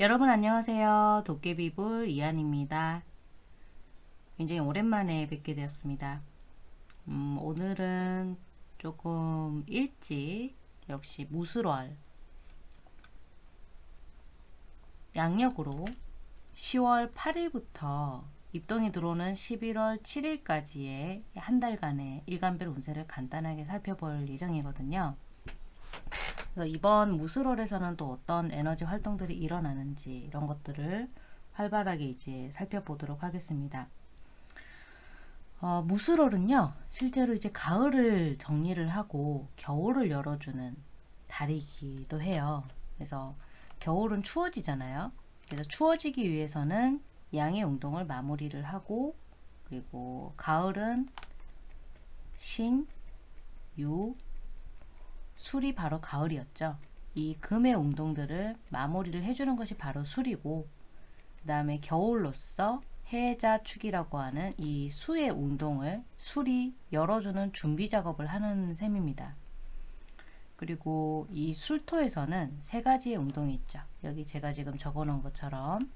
여러분 안녕하세요. 도깨비불 이한입니다. 굉장히 오랜만에 뵙게 되었습니다. 음, 오늘은 조금 일찍 역시 무술월 양력으로 10월 8일부터 입동이 들어오는 11월 7일까지의 한 달간의 일간별 운세를 간단하게 살펴볼 예정이거든요. 그래서 이번 무술월에서는 또 어떤 에너지 활동들이 일어나는지 이런 것들을 활발하게 이제 살펴보도록 하겠습니다. 어, 무술월은요, 실제로 이제 가을을 정리를 하고 겨울을 열어주는 달이기도 해요. 그래서 겨울은 추워지잖아요. 그래서 추워지기 위해서는 양의 운동을 마무리를 하고 그리고 가을은 신, 유, 술이 바로 가을이었죠. 이 금의 운동들을 마무리를 해주는 것이 바로 술이고 그 다음에 겨울로서 해자축이라고 하는 이 수의 운동을 술이 열어주는 준비 작업을 하는 셈입니다. 그리고 이 술토에서는 세 가지의 운동이 있죠. 여기 제가 지금 적어 놓은 것처럼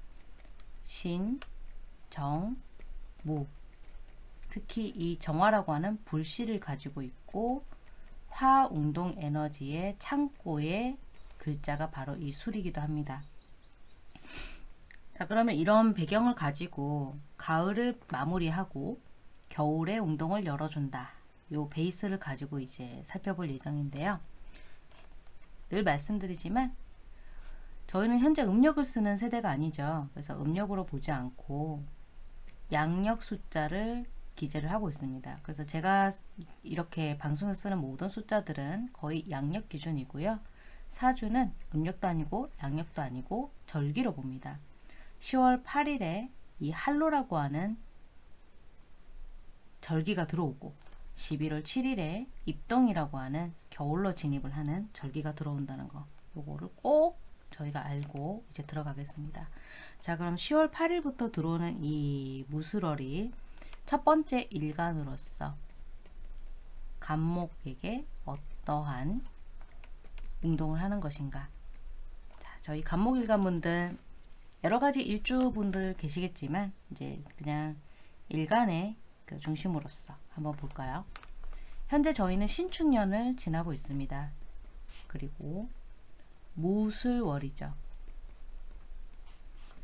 신, 정, 무 특히 이 정화라고 하는 불씨를 가지고 있고 화운동 에너지의 창고의 글자가 바로 이 술이기도 합니다. 자 그러면 이런 배경을 가지고 가을을 마무리하고 겨울의 운동을 열어준다. 요 베이스를 가지고 이제 살펴볼 예정인데요. 늘 말씀드리지만 저희는 현재 음력을 쓰는 세대가 아니죠. 그래서 음력으로 보지 않고 양력 숫자를 기재를 하고 있습니다. 그래서 제가 이렇게 방송에 쓰는 모든 숫자들은 거의 양력 기준이고요. 사주는 음력도 아니고 양력도 아니고 절기로 봅니다. 10월 8일에 이 할로라고 하는 절기가 들어오고 11월 7일에 입동이라고 하는 겨울로 진입을 하는 절기가 들어온다는 거 요거를 꼭 저희가 알고 이제 들어가겠습니다. 자 그럼 10월 8일부터 들어오는 이 무술월이 첫 번째 일간으로서 간목에게 어떠한 운동을 하는 것인가? 자, 저희 간목일간분들 여러가지 일주분들 계시겠지만 이제 그냥 일간의 그 중심으로서 한번 볼까요? 현재 저희는 신축년을 지나고 있습니다. 그리고 무술월이죠.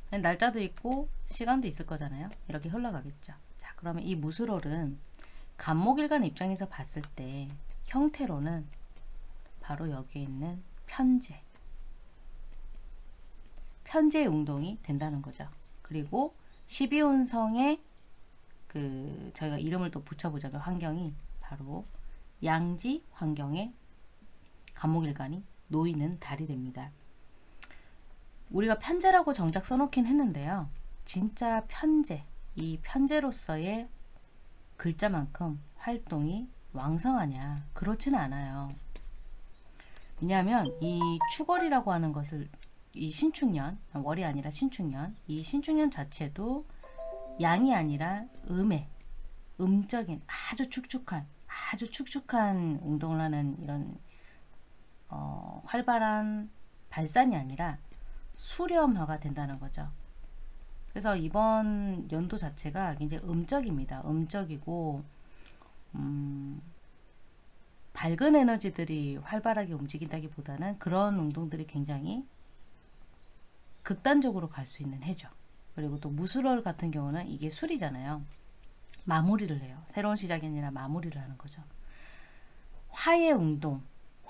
날짜도 있고 시간도 있을 거잖아요. 이렇게 흘러가겠죠 그러면 이 무술월은 간목일간 입장에서 봤을 때 형태로는 바로 여기에 있는 편제 편제의 운동이 된다는 거죠. 그리고 12운성의 그 저희가 이름을 또 붙여보자면 환경이 바로 양지 환경에 간목일간이 놓이는 달이 됩니다. 우리가 편제라고 정작 써놓긴 했는데요. 진짜 편제, 이 편제로서의 글자만큼 활동이 왕성하냐? 그렇지는 않아요. 왜냐하면 이 추월이라고 하는 것을 이 신축년 월이 아니라 신축년 이 신축년 자체도 양이 아니라 음의 음적인 아주 축축한 아주 축축한 운동을 하는 이런 어, 활발한 발산이 아니라 수렴화가 된다는 거죠 그래서 이번 연도 자체가 굉장히 음적입니다. 음적이고 음, 밝은 에너지들이 활발하게 움직인다기보다는 그런 운동들이 굉장히 극단적으로 갈 수 있는 해죠. 그리고 또 무술월 같은 경우는 이게 술이잖아요. 마무리를 해요. 새로운 시작이 아니라 마무리를 하는 거죠. 화의 운동,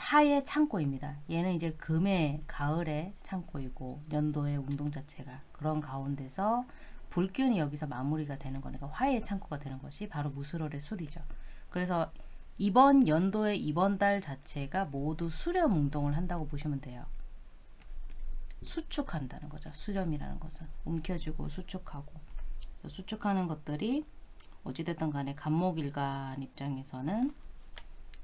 화의 창고입니다. 얘는 이제 금의 가을의 창고이고 연도의 운동 자체가 그런 가운데서 불균이 여기서 마무리가 되는 거니까 화의 창고가 되는 것이 바로 무술월의 술이죠. 그래서 이번 연도의 이번 달 자체가 모두 수렴 운동을 한다고 보시면 돼요. 수축한다는 거죠. 수렴이라는 것은 움켜쥐고 수축하고 수축하는 것들이 어찌됐든 간에 간목일간 입장에서는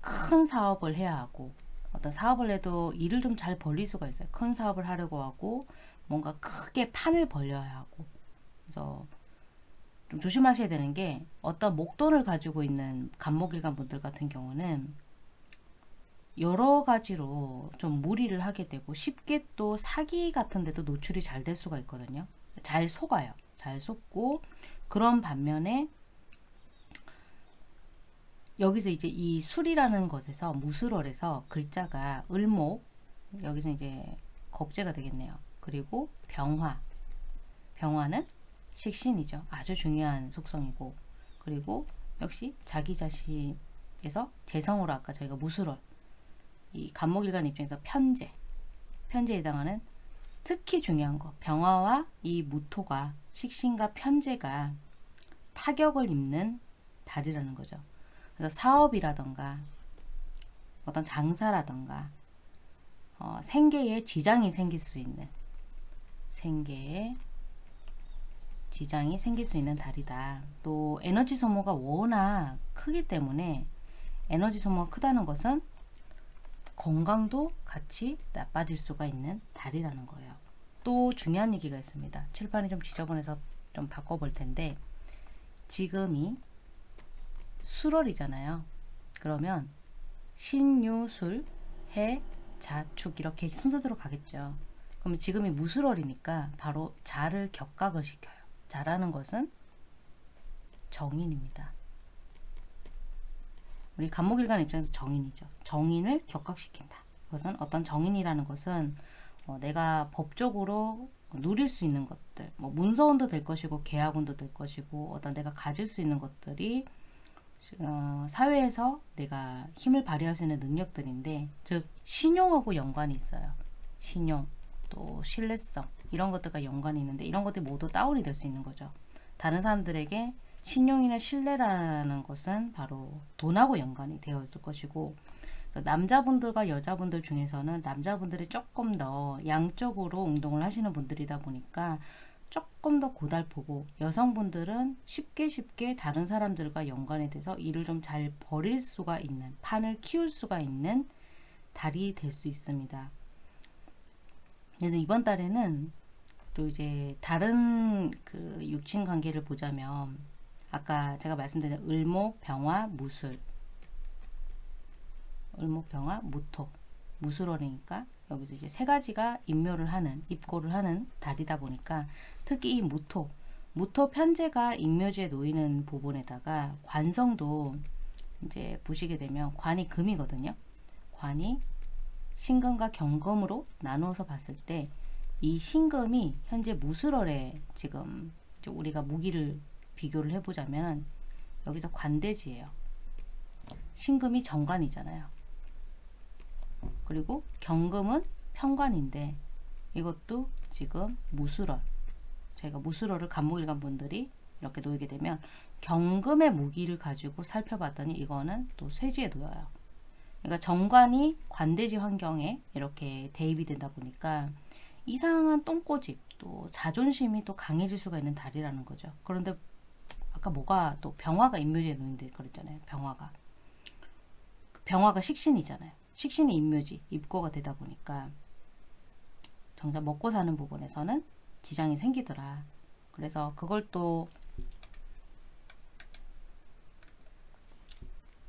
큰 사업을 해야 하고 어떤 사업을 해도 일을 좀 잘 벌릴 수가 있어요. 큰 사업을 하려고 하고 뭔가 크게 판을 벌려야 하고 그래서 좀 조심하셔야 되는 게 어떤 목돈을 가지고 있는 간목일간 분들 같은 경우는 여러 가지로 좀 무리를 하게 되고 쉽게 또 사기 같은 데도 노출이 잘 될 수가 있거든요. 잘 속아요. 잘 속고 그런 반면에 여기서 이제 이 술이라는 것에서 무술월에서 글자가 을목 여기서 이제 겁재가 되겠네요. 그리고 병화 병화는 식신이죠. 아주 중요한 속성이고 그리고 역시 자기 자신에서 재성으로 아까 저희가 무술월 이 간목일간 입장에서 편재 편재에 해당하는 특히 중요한 거 병화와 이 무토가 식신과 편재가 타격을 입는 달이라는 거죠. 그래서 사업이라던가 어떤 장사라던가 어, 생계에 지장이 생길 수 있는 생계에 지장이 생길 수 있는 달이다. 또 에너지 소모가 워낙 크기 때문에 에너지 소모가 크다는 것은 건강도 같이 나빠질 수가 있는 달이라는 거예요. 또 중요한 얘기가 있습니다. 칠판이 좀 지저분해서 좀 바꿔볼 텐데 지금이 수월이잖아요. 그러면 신유술, 해, 자축 이렇게 순서대로 가겠죠. 그러면 지금이 무술월이니까 바로 자를 격각을 시켜요. 자라는 것은 정인입니다. 우리 간목일간 입장에서 정인이죠. 정인을 격각시킨다. 그것은 어떤 정인이라는 것은 어, 내가 법적으로 누릴 수 있는 것들, 뭐 문서운도 될 것이고 계약운도 될 것이고 어떤 내가 가질 수 있는 것들이 어, 사회에서 내가 힘을 발휘할 수 있는 능력들인데 즉 신용하고 연관이 있어요. 신용 또 신뢰성 이런 것들과 연관이 있는데 이런 것들이 모두 다운이 될 수 있는 거죠. 다른 사람들에게 신용이나 신뢰라는 것은 바로 돈하고 연관이 되어 있을 것이고 남자분들과 여자분들 중에서는 남자분들이 조금 더 양적으로 운동을 하시는 분들이다 보니까 조금 더 고달프고 여성분들은 쉽게 쉽게 다른 사람들과 연관이 돼서 일을 좀잘 벌일 수가 있는 판을 키울 수가 있는 달이 될 수 있습니다. 그래서 이번 달에는 또 이제 다른 그 육친 관계를 보자면 아까 제가 말씀드린 을목, 병화, 무술 을목, 병화, 무토 무술월이니까 여기서 이제 세 가지가 임묘를 하는 입고를 하는 달이다 보니까 특히 이 무토 무토 편제가 임묘지에 놓이는 부분에다가 관성도 이제 보시게 되면 관이 금이거든요. 관이 신금과 경금으로 나누어서 봤을 때 이 신금이 현재 무술월에 지금 우리가 무기를 비교를 해보자면 여기서 관대지예요. 신금이 정관이잖아요. 그리고 경금은 편관인데 이것도 지금 무술월 저희가 무술월을 간목일간 분들이 이렇게 놓이게 되면 경금의 무기를 가지고 살펴봤더니 이거는 또 쇠지에 놓여요. 그러니까 정관이 관대지 환경에 이렇게 대입이 된다 보니까 이상한 똥꼬집 또 자존심이 또 강해질 수가 있는 달이라는 거죠. 그런데 아까 뭐가 또 병화가 인묘지에 놓인데 그랬잖아요. 병화가. 병화가 식신이잖아요. 식신이 인묘지, 입고가 되다 보니까 정작 먹고 사는 부분에서는 지장이 생기더라. 그래서 그걸 또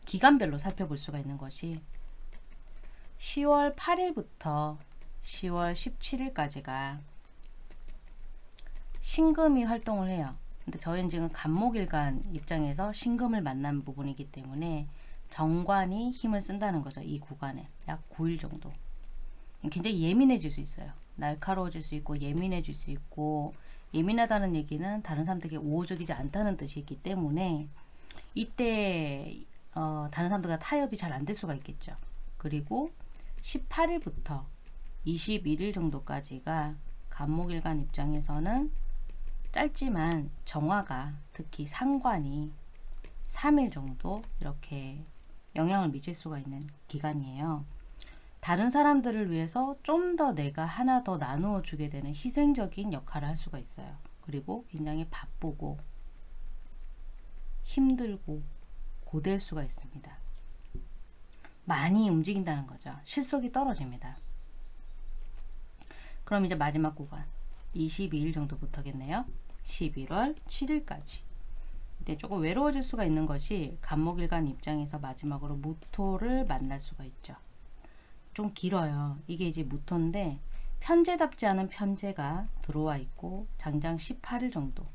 기간별로 살펴볼 수가 있는 것이 10월 8일부터 10월 17일까지가 신금이 활동을 해요. 근데 저희는 지금 간목일간 입장에서 신금을 만난 부분이기 때문에 정관이 힘을 쓴다는 거죠. 이 구간에 약 9일 정도. 굉장히 예민해질 수 있어요. 날카로워질 수 있고 예민해질 수 있고 예민하다는 얘기는 다른 사람들에게 우호적이지 않다는 뜻이기 때문에 이때 어, 다른 사람들과 타협이 잘 안 될 수가 있겠죠. 그리고 18일부터 21일 정도까지가 간목일간 입장에서는 짧지만 정화가 특히 상관이 3일 정도 이렇게 영향을 미칠 수가 있는 기간이에요. 다른 사람들을 위해서 좀 더 내가 하나 더 나누어 주게 되는 희생적인 역할을 할 수가 있어요. 그리고 굉장히 바쁘고 힘들고 고될 수가 있습니다. 많이 움직인다는 거죠. 실속이 떨어집니다. 그럼 이제 마지막 구간 22일 정도부터겠네요. 11월 7일까지 이 때 조금 외로워질 수가 있는 것이 간목일간 입장에서 마지막으로 무토를 만날 수가 있죠. 좀 길어요. 이게 이제 무토인데 편제답지 않은 편제가 들어와 있고 장장 18일 정도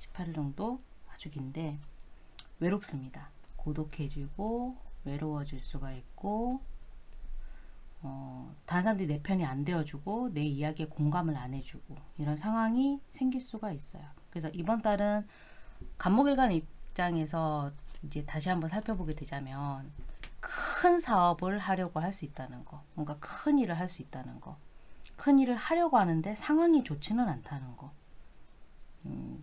18일 정도 아주 긴데 외롭습니다. 고독해지고 외로워질 수가 있고 어, 다른 사람들이 내 편이 안 되어주고 내 이야기에 공감을 안 해주고 이런 상황이 생길 수가 있어요. 그래서 이번 달은 간목일간 입장에서 이제 다시 한번 살펴보게 되자면 큰 사업을 하려고 할 수 있다는 거 뭔가 큰 일을 할 수 있다는 거큰 일을 하려고 하는데 상황이 좋지는 않다는 거. 음,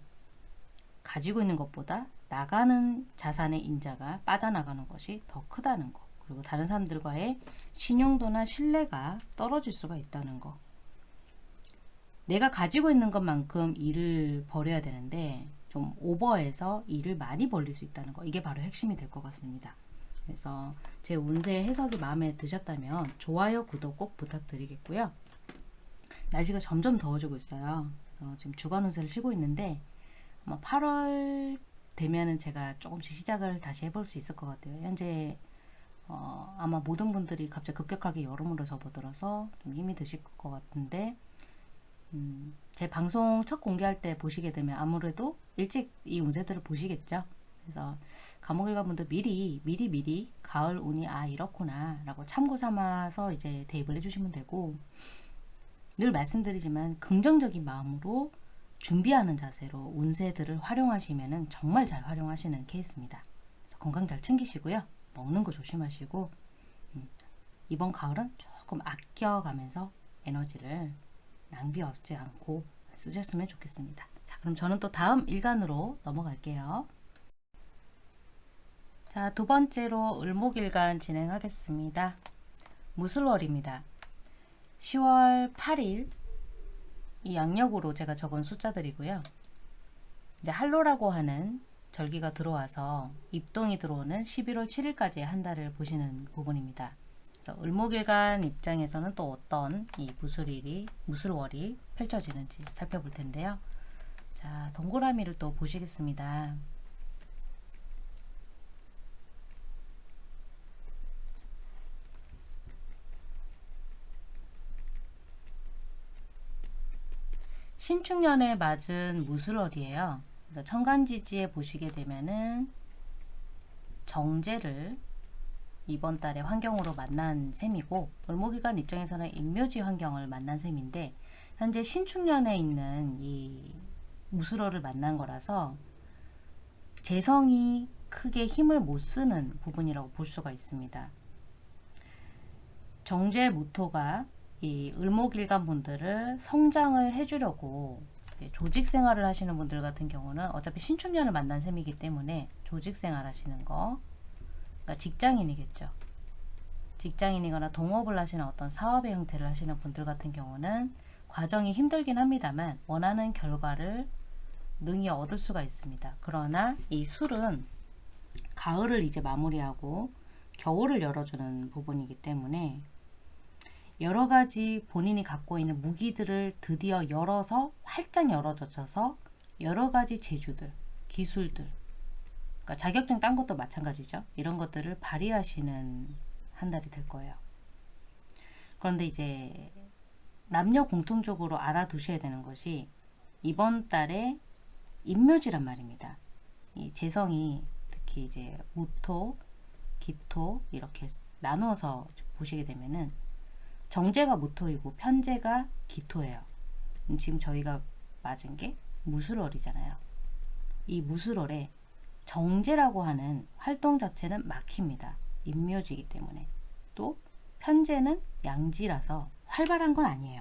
가지고 있는 것보다 나가는 자산의 인자가 빠져나가는 것이 더 크다는 거. 그리고 다른 사람들과의 신용도나 신뢰가 떨어질 수가 있다는 거. 내가 가지고 있는 것만큼 일을 벌여야 되는데 좀 오버해서 일을 많이 벌릴 수 있다는 거 이게 바로 핵심이 될 것 같습니다. 그래서 제 운세 해석이 마음에 드셨다면 좋아요, 구독 꼭 부탁드리겠고요. 날씨가 점점 더워지고 있어요. 지금 주간 운세를 쉬고 있는데 아마 8월 되면은 제가 조금씩 시작을 다시 해볼 수 있을 것 같아요. 현재 어, 아마 모든 분들이 갑자기 급격하게 여름으로 접어들어서 좀 힘이 드실 것 같은데 음, 제 방송 첫 공개할 때 보시게 되면 아무래도 일찍 이 운세들을 보시겠죠. 그래서 감옥일가분들 미리 미리 미리 가을 운이 아 이렇구나 라고 참고 삼아서 이제 대입을 해주시면 되고 늘 말씀드리지만 긍정적인 마음으로 준비하는 자세로 운세들을 활용하시면 정말 잘 활용하시는 케이스입니다. 그래서 건강 잘 챙기시고요. 먹는 거 조심하시고 음, 이번 가을은 조금 아껴가면서 에너지를 낭비 없지 않고 쓰셨으면 좋겠습니다. 자, 그럼 저는 또 다음 일간으로 넘어갈게요. 자, 두 번째로 을목일간 진행하겠습니다. 무술월입니다. 10월 8일 이 양력으로 제가 적은 숫자들이고요. 이제 할로라고 하는 절기가 들어와서 입동이 들어오는 11월 7일까지 한 달을 보시는 부분입니다. 을목일간 입장에서는 또 어떤 이 무술일이 무술월이 펼쳐지는지 살펴볼 텐데요. 자, 동그라미를 또 보시겠습니다. 신축년에 맞은 무술월이에요. 천간지지에 보시게 되면은 정제를 이번 달에 환경으로 만난 셈이고 을목이간 입장에서는 인묘지 환경을 만난 셈인데 현재 신축년에 있는 이 무술어를 만난 거라서 재성이 크게 힘을 못 쓰는 부분이라고 볼 수가 있습니다. 정제 무토가 이 을목일간 분들을 성장을 해주려고 조직 생활을 하시는 분들 같은 경우는 어차피 신축년을 만난 셈이기 때문에 조직 생활 하시는 거 그러니까 직장인이겠죠. 직장인이거나 동업을 하시는 어떤 사업의 형태를 하시는 분들 같은 경우는 과정이 힘들긴 합니다만 원하는 결과를 능히 얻을 수가 있습니다. 그러나 이 술은 가을을 이제 마무리하고 겨울을 열어주는 부분이기 때문에 여러 가지 본인이 갖고 있는 무기들을 드디어 열어서 활짝 열어젖혀서 여러 가지 재주들, 기술들, 그러니까 자격증 딴 것도 마찬가지죠. 이런 것들을 발휘하시는 한 달이 될 거예요. 그런데 이제 남녀 공통적으로 알아두셔야 되는 것이 이번 달에 인묘지란 말입니다. 이 재성이 특히 이제 무토, 기토 이렇게 나누어서 보시게 되면은 정제가 무토이고 편제가 기토예요. 지금 저희가 맞은 게 무술월이잖아요. 이 무술월에 정제라고 하는 활동 자체는 막힙니다. 인묘지이기 때문에. 또 편제는 양지라서 활발한 건 아니에요.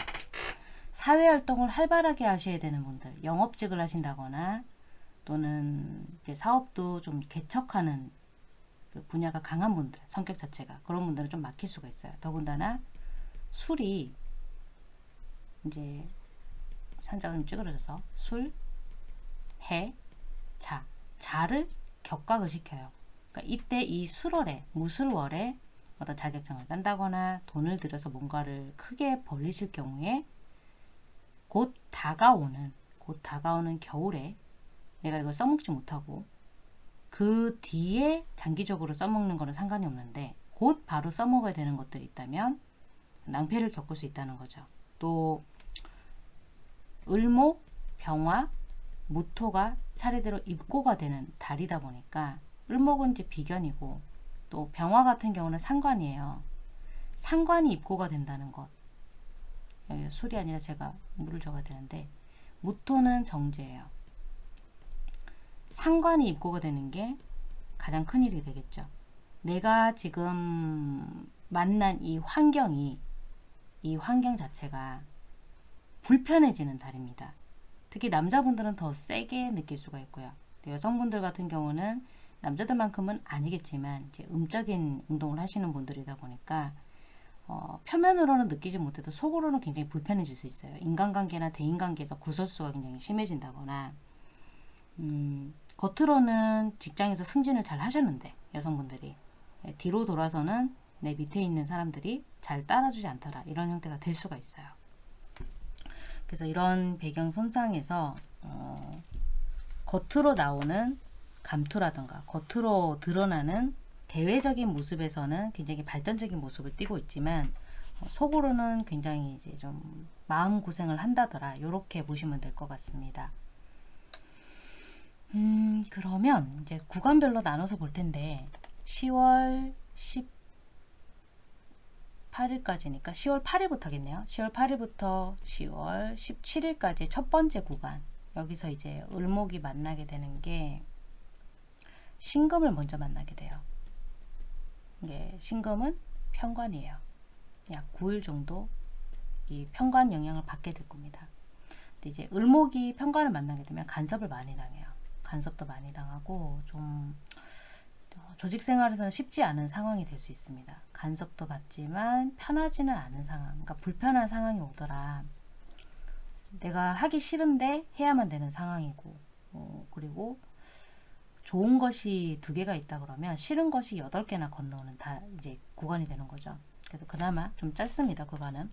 사회활동을 활발하게 하셔야 되는 분들, 영업직을 하신다거나 또는 사업도 좀 개척하는 그 분야가 강한 분들, 성격 자체가 그런 분들은 좀 막힐 수가 있어요. 더군다나 술이 이제 산장을 찌그러져서 술, 해, 자, 자를 격각을 시켜요. 그러니까 이때 이 술월에 무술월에 어떤 자격증을 딴다거나 돈을 들여서 뭔가를 크게 벌리실 경우에 곧 다가오는 곧 다가오는 겨울에 내가 이걸 써먹지 못하고 그 뒤에 장기적으로 써먹는 거는 상관이 없는데 곧 바로 써먹어야 되는 것들이 있다면 낭패를 겪을 수 있다는 거죠. 또 을목, 병화, 무토가 차례대로 입고가 되는 달이다 보니까 을목은 이제 비견이고 또 병화 같은 경우는 상관이에요. 상관이 입고가 된다는 것. 여기 술이 아니라 제가 물을 적어야 되는데 무토는 정제예요. 상관이 입고가 되는 게 가장 큰 일이 되겠죠. 내가 지금 만난 이 환경이 이 환경 자체가 불편해지는 달입니다. 특히 남자분들은 더 세게 느낄 수가 있고요. 여성분들 같은 경우는 남자들만큼은 아니겠지만 이제 음적인 운동을 하시는 분들이다 보니까 어, 표면으로는 느끼지 못해도 속으로는 굉장히 불편해질 수 있어요. 인간관계나 대인관계에서 구설수가 굉장히 심해진다거나 음, 겉으로는 직장에서 승진을 잘 하셨는데 여성분들이 예, 뒤로 돌아서는 내 밑에 있는 사람들이 잘 따라주지 않더라 이런 형태가 될 수가 있어요. 그래서 이런 배경 손상에서 어, 겉으로 나오는 감투라든가 겉으로 드러나는 대외적인 모습에서는 굉장히 발전적인 모습을 띠고 있지만 어, 속으로는 굉장히 이제 좀 마음 고생을 한다더라 이렇게 보시면 될 것 같습니다. 음 그러면 이제 구간별로 나눠서 볼 텐데 10월 18일까지니까 10월 8일부터 겠네요. 10월 8일부터 10월 17일까지 첫 번째 구간 여기서 이제 을목이 만나게 되는 게 신금을 먼저 만나게 돼요. 이게 신금은 편관이에요. 약 9일 정도 이 편관 영향을 받게 될 겁니다. 근데 이제 을목이 편관을 만나게 되면 간섭을 많이 당해요. 간섭도 많이 당하고 좀 어, 조직 생활에서는 쉽지 않은 상황이 될 수 있습니다. 간섭도 받지만 편하지는 않은 상황, 그러니까 불편한 상황이 오더라. 내가 하기 싫은데 해야만 되는 상황이고, 어, 그리고 좋은 것이 두 개가 있다 그러면 싫은 것이 여덟 개나 건너오는 다 이제 구간이 되는 거죠. 그래서 그나마 좀 짧습니다. 구간은.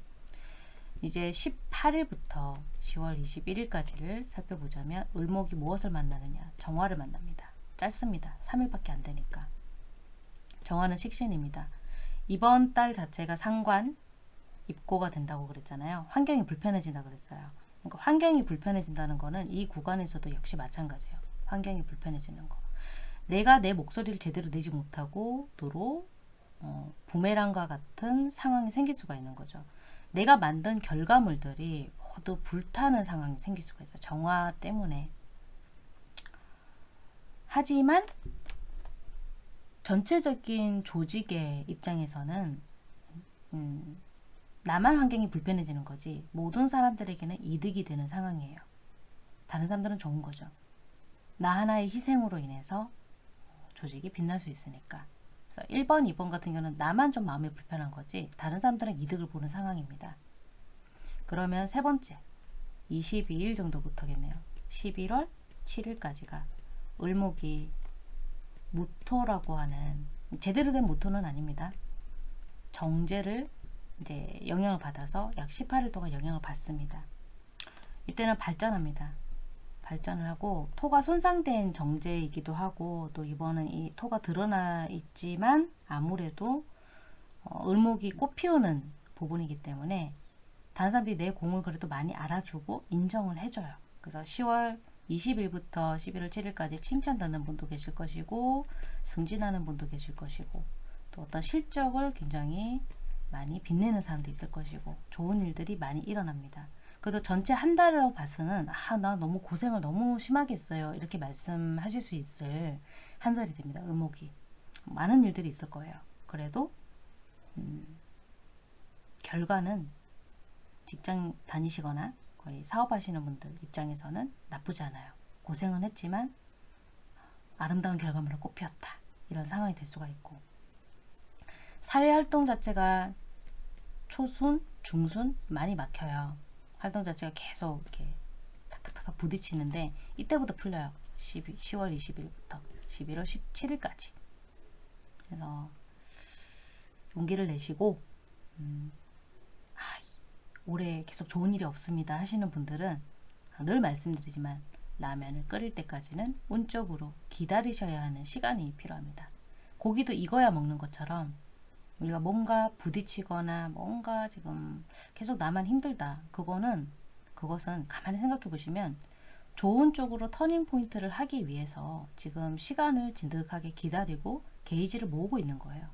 이제 18일부터 10월 21일까지를 살펴보자면 을목이 무엇을 만나느냐? 정화를 만납니다. 짧습니다. 3일밖에 안 되니까. 정화는 식신입니다. 이번 달 자체가 상관 입고가 된다고 그랬잖아요. 환경이 불편해진다 그랬어요. 그러니까 환경이 불편해진다는 거는 이 구간에서도 역시 마찬가지예요. 환경이 불편해지는 거. 내가 내 목소리를 제대로 내지 못하고 도로 어, 부메랑과 같은 상황이 생길 수가 있는 거죠. 내가 만든 결과물들이 모두 불타는 상황이 생길 수가 있어요. 정화 때문에. 하지만 전체적인 조직의 입장에서는 음, 나만 환경이 불편해지는 거지 모든 사람들에게는 이득이 되는 상황이에요. 다른 사람들은 좋은 거죠. 나 하나의 희생으로 인해서 조직이 빛날 수 있으니까. 그래서 1번, 2번 같은 경우는 나만 좀 마음이 불편한 거지 다른 사람들은 이득을 보는 상황입니다. 그러면 세 번째 22일 정도부터겠네요. 11월 7일까지가 을목이 무토라고 하는 제대로 된 무토는 아닙니다. 정제를 이제 영향을 받아서 약 18일 동안 영향을 받습니다. 이때는 발전합니다. 발전을 하고 토가 손상된 정제이기도 하고 또 이번은 이 토가 드러나 있지만 아무래도 어, 을목이 꽃 피우는 부분이기 때문에 다른 사람들이 내 공을 그래도 많이 알아주고 인정을 해줘요. 그래서 10월 20일부터 11월 7일까지 칭찬받는 분도 계실 것이고 승진하는 분도 계실 것이고 또 어떤 실적을 굉장히 많이 빛내는 사람도 있을 것이고 좋은 일들이 많이 일어납니다. 그래도 전체 한 달로 봐서는 아 나 너무 고생을 너무 심하게 했어요 이렇게 말씀하실 수 있을 한 달이 됩니다. 을목이 많은 일들이 있을 거예요. 그래도 음, 결과는 직장 다니시거나 거의 사업하시는 분들 입장에서는 나쁘지 않아요. 고생은 했지만 아름다운 결과물을 꽃피웠다. 이런 상황이 될 수가 있고 사회활동 자체가 초순, 중순 많이 막혀요. 활동 자체가 계속 이렇게 탁탁탁 부딪히는데 이때부터 풀려요. 12, 10월 20일부터 11월 17일까지. 그래서 용기를 내시고 음, 올해 계속 좋은 일이 없습니다 하시는 분들은 늘 말씀드리지만 라면을 끓일 때까지는 온적으로 기다리셔야 하는 시간이 필요합니다. 고기도 익어야 먹는 것처럼 우리가 뭔가 부딪히거나 뭔가 지금 계속 나만 힘들다. 그거는 그것은 가만히 생각해 보시면 좋은 쪽으로 터닝 포인트를 하기 위해서 지금 시간을 진득하게 기다리고 게이지를 모으고 있는 거예요.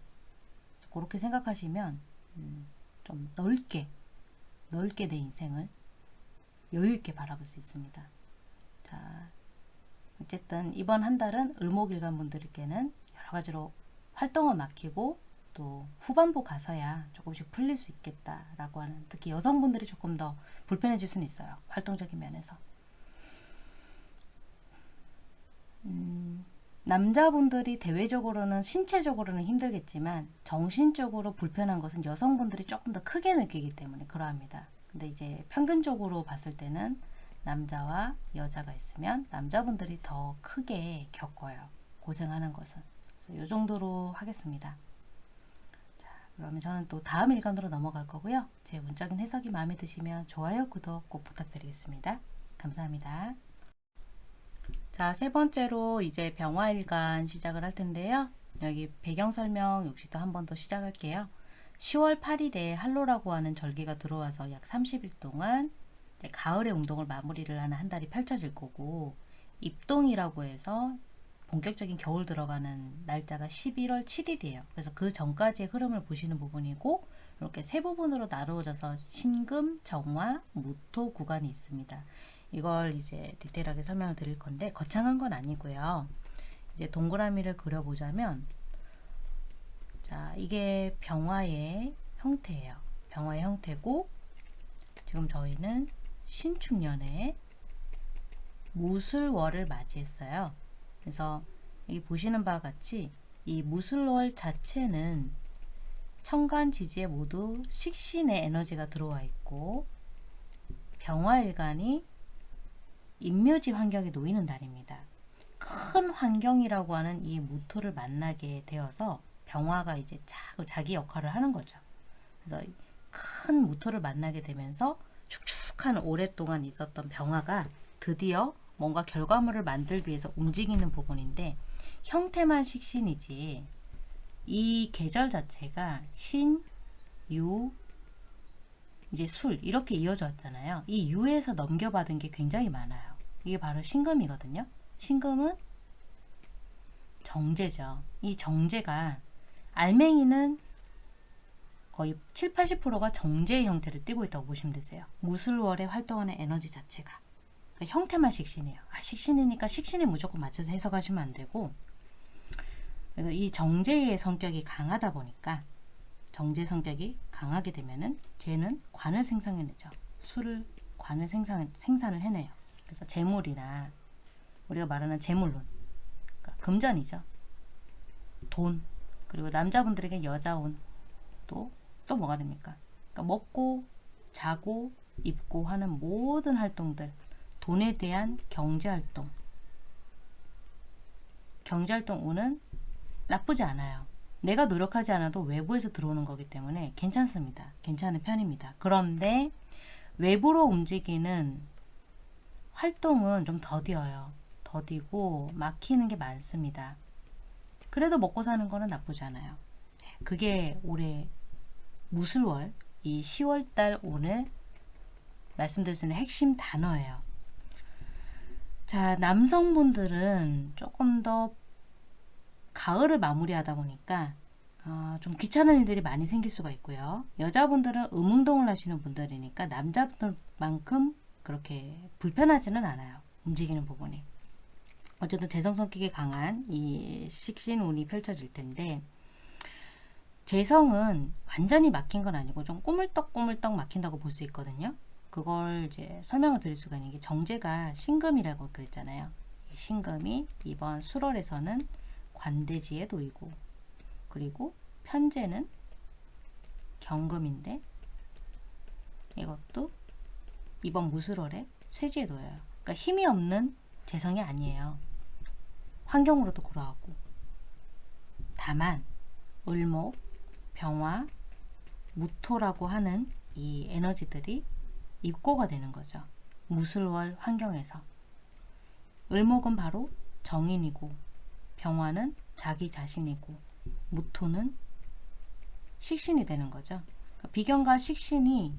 그렇게 생각하시면 음, 좀 넓게 넓게 내 인생을 여유 있게 바라볼 수 있습니다. 자, 어쨌든 이번 한 달은 을목일간 분들께는 여러 가지로 활동을 맡기고 또 후반부 가서야 조금씩 풀릴 수 있겠다라고 하는 특히 여성분들이 조금 더 불편해질 수는 있어요. 활동적인 면에서. 음, 남자분들이 대외적으로는 신체적으로는 힘들겠지만 정신적으로 불편한 것은 여성분들이 조금 더 크게 느끼기 때문에 그러합니다. 근데 이제 평균적으로 봤을 때는 남자와 여자가 있으면 남자분들이 더 크게 겪어요. 고생하는 것은. 그래서 이 정도로 하겠습니다. 자, 그러면 저는 또 다음 일간으로 넘어갈 거고요. 제 문적인 해석이 마음에 드시면 좋아요, 구독 꼭 부탁드리겠습니다. 감사합니다. 자, 세 번째로 이제 병화일간 시작을 할 텐데요. 여기 배경 설명 역시 또 한 번 더 시작할게요. 10월 8일에 한로라고 하는 절기가 들어와서 약 30일 동안 가을의 운동을 마무리를 하는 한 달이 펼쳐질 거고 입동이라고 해서 본격적인 겨울 들어가는 날짜가 11월 7일이에요. 그래서 그 전까지의 흐름을 보시는 부분이고 이렇게 세 부분으로 나누어져서 신금, 정화, 무토 구간이 있습니다. 이걸 이제 디테일하게 설명을 드릴 건데 거창한 건 아니고요. 이제 동그라미를 그려보자면 자 이게 병화의 형태예요. 병화의 형태고 지금 저희는 신축년에 무술월을 맞이했어요. 그래서 여기 보시는 바와 같이 이 무술월 자체는 천간 지지에 모두 식신의 에너지가 들어와 있고 병화일간이 인묘지 환경에 놓이는 달입니다. 큰 환경이라고 하는 이 무토를 만나게 되어서 병화가 이제 자기 역할을 하는 거죠. 그래서 큰 무토를 만나게 되면서 축축한 오랫동안 있었던 병화가 드디어 뭔가 결과물을 만들기 위해서 움직이는 부분인데 형태만 식신이지 이 계절 자체가 신, 유, 이제 술 이렇게 이어져 왔잖아요. 이 유에서 넘겨받은 게 굉장히 많아요. 이게 바로 신금이거든요. 신금은 정제죠. 이 정제가 알맹이는 거의 7, 80%가 정제의 형태를 띠고 있다고 보시면 되세요. 무술월에 활동하는 에너지 자체가. 그러니까 형태만 식신이에요. 아, 식신이니까 식신에 무조건 맞춰서 해석하시면 안 되고 그래서 이 정제의 성격이 강하다 보니까 정제 성격이 강하게 되면은 쟤는 관을 생성해내죠. 술을 관을 생산, 생산을 해내요. 그래서 재물이나 우리가 말하는 재물론 그러니까 금전이죠. 돈 그리고 남자분들에게 여자운 또, 또 뭐가 됩니까? 그러니까 먹고 자고 입고 하는 모든 활동들 돈에 대한 경제활동 경제활동 운은 나쁘지 않아요. 내가 노력하지 않아도 외부에서 들어오는 거기 때문에 괜찮습니다. 괜찮은 편입니다. 그런데 외부로 움직이는 활동은 좀 더디어요. 더디고 막히는 게 많습니다. 그래도 먹고 사는 거는 나쁘지 않아요. 그게 올해 무술월 이 10월달 오늘 말씀드릴 수 있는 핵심 단어예요. 자 남성분들은 조금 더 가을을 마무리하다 보니까 어, 좀 귀찮은 일들이 많이 생길 수가 있고요. 여자분들은 음운동을 하시는 분들이니까 남자분들만큼 그렇게 불편하지는 않아요. 움직이는 부분이. 어쨌든 재성 성격이 강한 이 식신운이 펼쳐질 텐데 재성은 완전히 막힌 건 아니고 좀 꾸물떡꾸물떡 막힌다고 볼 수 있거든요. 그걸 이제 설명을 드릴 수가 있는 게 정제가 신금이라고 그랬잖아요. 신금이 이번 수월에서는 관대지에 놓이고 그리고 편제는 경금인데 이것도 이번 무술월에 쇠지에 놓여요. 그러니까 힘이 없는 재성이 아니에요. 환경으로도 그러하고 다만 을목, 병화, 무토라고 하는 이 에너지들이 입고가 되는 거죠. 무술월 환경에서 을목은 바로 정인이고 병화는 자기 자신이고 무토는 식신이 되는 거죠. 그러니까 비견과 식신이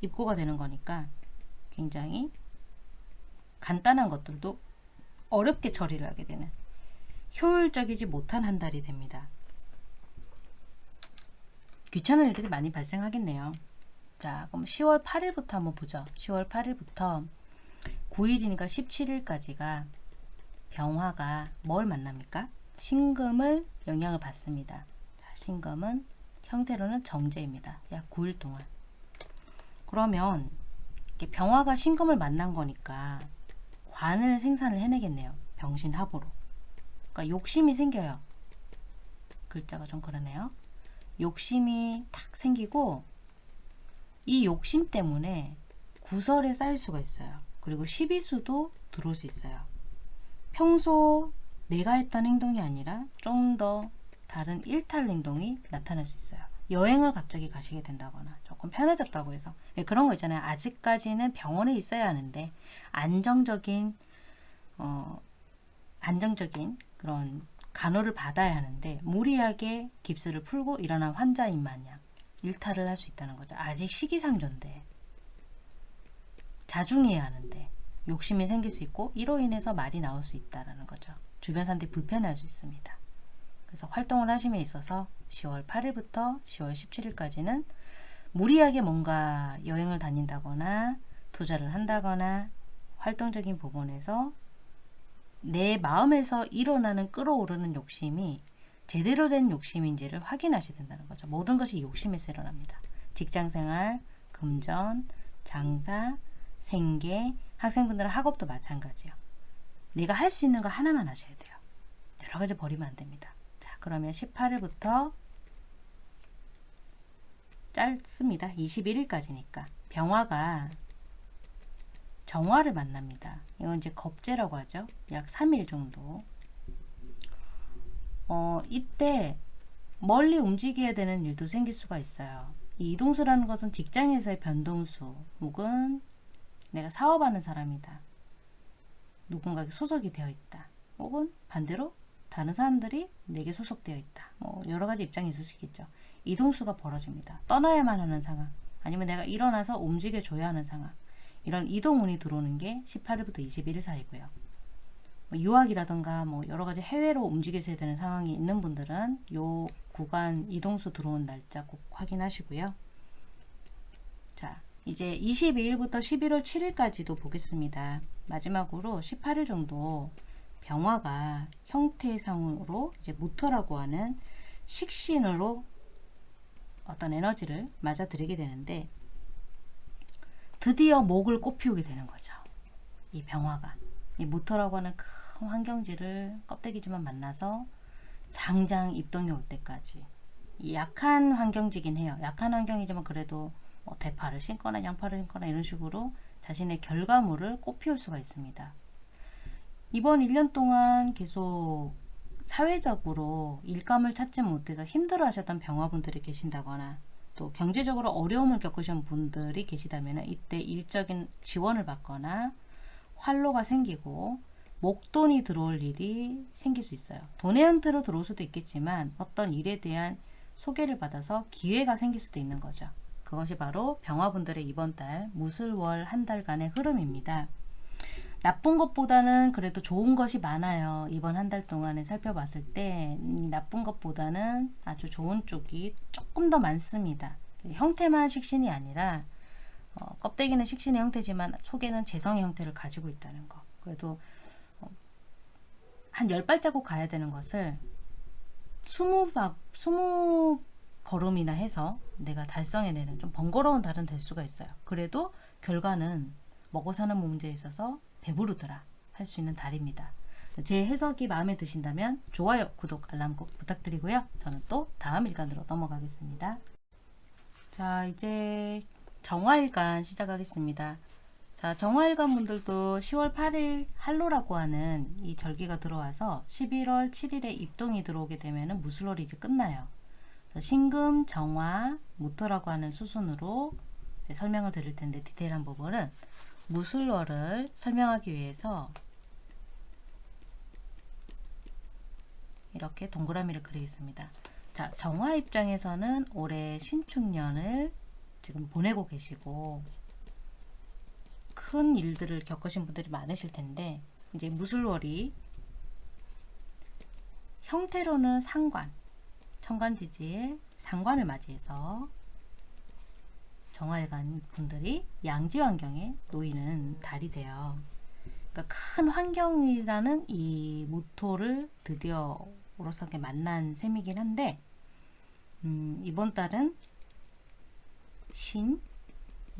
입고가 되는 거니까 굉장히 간단한 것들도 어렵게 처리를 하게 되는 효율적이지 못한 한 달이 됩니다. 귀찮은 일들이 많이 발생하겠네요. 자, 그럼 10월 8일부터 한번 보죠. 10월 8일부터 9일이니까 17일까지가 병화가 뭘 만납니까? 신금을 영향을 받습니다. 자, 신금은 형태로는 정제입니다. 약 9일 동안. 그러면 병화가 신금을 만난 거니까 관을 생산을 해내겠네요. 병신합으로. 그러니까 욕심이 생겨요. 글자가 좀 그러네요. 욕심이 탁 생기고 이 욕심 때문에 구설에 쌓일 수가 있어요. 그리고 시비수도 들어올 수 있어요. 평소 내가 했던 행동이 아니라 좀 더 다른 일탈 행동이 나타날 수 있어요. 여행을 갑자기 가시게 된다거나 조금 편해졌다고 해서 예, 그런 거 있잖아요. 아직까지는 병원에 있어야 하는데 안정적인 어, 안정적인 그런 간호를 받아야 하는데 무리하게 깁스를 풀고 일어난 환자인 마냥 일탈을 할 수 있다는 거죠. 아직 시기상조인데 자중해야 하는데 욕심이 생길 수 있고 이로 인해서 말이 나올 수 있다는 거죠. 주변 사람들이 불편해할 수 있습니다. 그래서 활동을 하심에 있어서 10월 8일부터 10월 17일까지는 무리하게 뭔가 여행을 다닌다거나 투자를 한다거나 활동적인 부분에서 내 마음에서 일어나는 끌어오르는 욕심이 제대로 된 욕심인지를 확인하셔야 된다는 거죠. 모든 것이 욕심에서 일어납니다. 직장생활, 금전, 장사, 생계, 학생분들은 학업도 마찬가지요. 내가 할 수 있는 거 하나만 하셔야 돼요. 여러 가지 버리면 안 됩니다. 자, 그러면 18일부터 짧습니다. 21일까지니까 병화가 정화를 만납니다. 이건 이제 겁재라고 하죠. 약 3일 정도. 어, 이때 멀리 움직여야 되는 일도 생길 수가 있어요. 이 이동수라는 것은 직장에서의 변동수 혹은 내가 사업하는 사람이다. 누군가에게 소속이 되어 있다. 혹은 반대로 다른 사람들이 내게 소속되어 있다. 뭐 여러 가지 입장이 있을 수 있겠죠. 이동수가 벌어집니다. 떠나야만 하는 상황. 아니면 내가 일어나서 움직여줘야 하는 상황. 이런 이동운이 들어오는 게 18일부터 21일 사이고요. 뭐 유학이라든가 뭐 여러 가지 해외로 움직이셔야 되는 상황이 있는 분들은 요 구간 이동수 들어온 날짜 꼭 확인하시고요. 자, 이제 22일부터 11월 7일까지도 보겠습니다. 마지막으로 18일 정도 병화가 형태상으로 이제 무토라고 하는 식신으로 어떤 에너지를 맞아들이게 되는데 드디어 목을 꽃피우게 되는 거죠. 이 병화가 이 무토라고 하는 큰 환경지를 껍데기지만 만나서 장장 입동이 올 때까지 약한 환경지긴 해요. 약한 환경이지만 그래도 뭐 대파를 심거나 양파를 심거나 이런 식으로 자신의 결과물을 꽃피울 수가 있습니다. 이번 1년 동안 계속 사회적으로 일감을 찾지 못해서 힘들어 하셨던 병화분들이 계신다거나 또 경제적으로 어려움을 겪으신 분들이 계시다면 이때 일적인 지원을 받거나 활로가 생기고 목돈이 들어올 일이 생길 수 있어요. 돈의 형태로 들어올 수도 있겠지만 어떤 일에 대한 소개를 받아서 기회가 생길 수도 있는 거죠. 그것이 바로 병화분들의 이번 달 무술월 한 달간의 흐름입니다. 나쁜 것보다는 그래도 좋은 것이 많아요. 이번 한 달 동안에 살펴봤을 때 나쁜 것보다는 아주 좋은 쪽이 조금 더 많습니다. 형태만 식신이 아니라 어, 껍데기는 식신의 형태지만 속에는 재성의 형태를 가지고 있다는 거. 그래도 어, 한 10발자국 가야 되는 것을 20박, 20 걸음이나 해서 내가 달성해내는 좀 번거로운 달은 될 수가 있어요. 그래도 결과는 먹고 사는 문제에 있어서 배부르더라 할 수 있는 달입니다. 제 해석이 마음에 드신다면 좋아요, 구독, 알람 꼭 부탁드리고요. 저는 또 다음 일간으로 넘어가겠습니다. 자, 이제 정화일간 시작하겠습니다. 자, 정화일간 분들도 10월 8일 할로라고 하는 이 절기가 들어와서 11월 7일에 입동이 들어오게 되면 무술월이 이제 끝나요. 신금, 정화, 무토라고 하는 수순으로 설명을 드릴 텐데 디테일한 부분은 무술월을 설명하기 위해서 이렇게 동그라미를 그리겠습니다. 자, 정화 입장에서는 올해 신축년을 지금 보내고 계시고 큰 일들을 겪으신 분들이 많으실 텐데 이제 무술월이 형태로는 상관, 천간지지의 상관을 맞이해서 정화일간 분들이 양지 환경에 놓이는 달이 돼요. 그러니까 큰 환경이라는 이 모토를 드디어 우로서게 만난 셈이긴 한데 음, 이번 달은 신,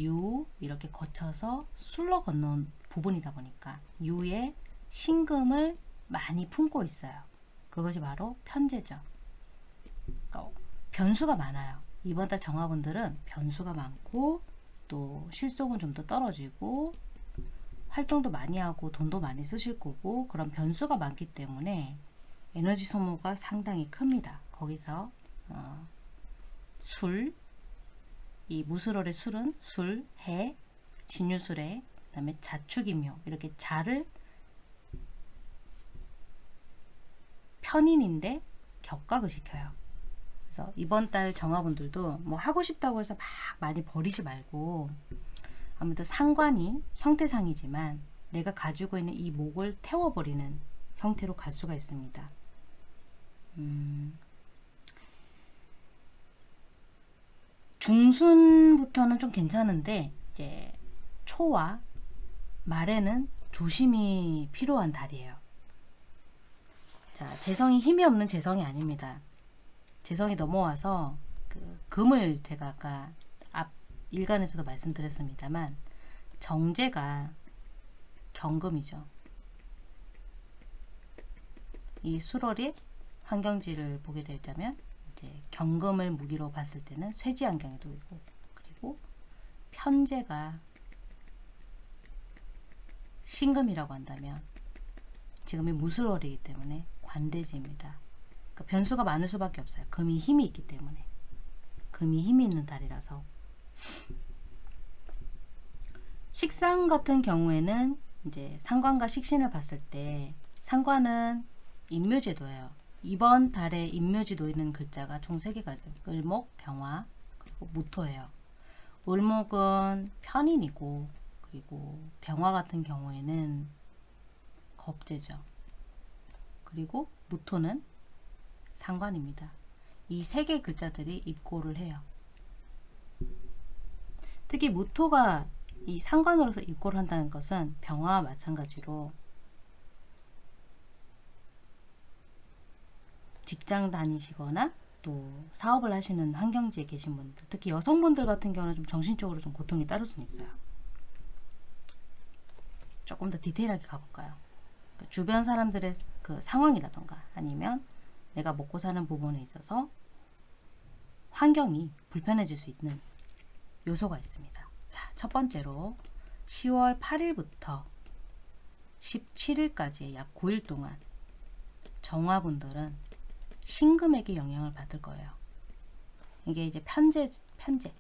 유 이렇게 거쳐서 술로 건너온 부분이다 보니까 유의 신금을 많이 품고 있어요. 그것이 바로 편제죠. 그러니까 변수가 많아요. 이번 달 정화분들은 변수가 많고 또 실속은 좀 더 떨어지고 활동도 많이 하고 돈도 많이 쓰실 거고 그런 변수가 많기 때문에 에너지 소모가 상당히 큽니다. 거기서 어, 술, 이 무술월의 술은 술, 해, 진유술에 그 다음에 자축임묘 이렇게 자를 편인인데 격각을 시켜요. 그래서 이번 달 정화분들도 뭐 하고 싶다고 해서 막 많이 버리지 말고 아무튼 상관이 형태상이지만 내가 가지고 있는 이 목을 태워버리는 형태로 갈 수가 있습니다. 음, 중순부터는 좀 괜찮은데 이제 초와 말에는 조심이 필요한 달이에요. 자, 재성이 힘이 없는 재성이 아닙니다. 재성이 넘어와서 그 금을 제가 아까 앞 일간에서도 말씀드렸습니다만 정제가 경금이죠. 이 수월이 환경지를 보게 되자면 이제 경금을 무기로 봤을 때는 쇠지 환경에 놓이고 그리고 편제가 신금이라고 한다면 지금이 무술월이기 때문에 관대지입니다. 그러니까 변수가 많을 수밖에 없어요. 금이 힘이 있기 때문에 금이 힘이 있는 달이라서 식상 같은 경우에는 이제 상관과 식신을 봤을 때 상관은 인묘제도예요. 이번 달에 인묘지 놓이는 글자가 총 3개가 있어요. 을목, 병화, 그리고 무토예요. 을목은 편인이고 그리고 병화 같은 경우에는 겁재죠. 그리고 무토는 상관입니다. 이 세 개 글자들이 입고를 해요. 특히 무토가 이 상관으로서 입고를 한다는 것은 병화와 마찬가지로 직장 다니시거나 또 사업을 하시는 환경지에 계신 분들 특히 여성분들 같은 경우는 좀 정신적으로 좀 고통이 따를 수는 있어요. 조금 더 디테일하게 가볼까요? 그 주변 사람들의 그 상황이라던가 아니면 내가 먹고 사는 부분에 있어서 환경이 불편해질 수 있는 요소가 있습니다. 자, 첫 번째로 10월 8일부터 17일까지 약 9일 동안 정화분들은 신금에게 영향을 받을 거예요. 이게 이제 편제, 편제.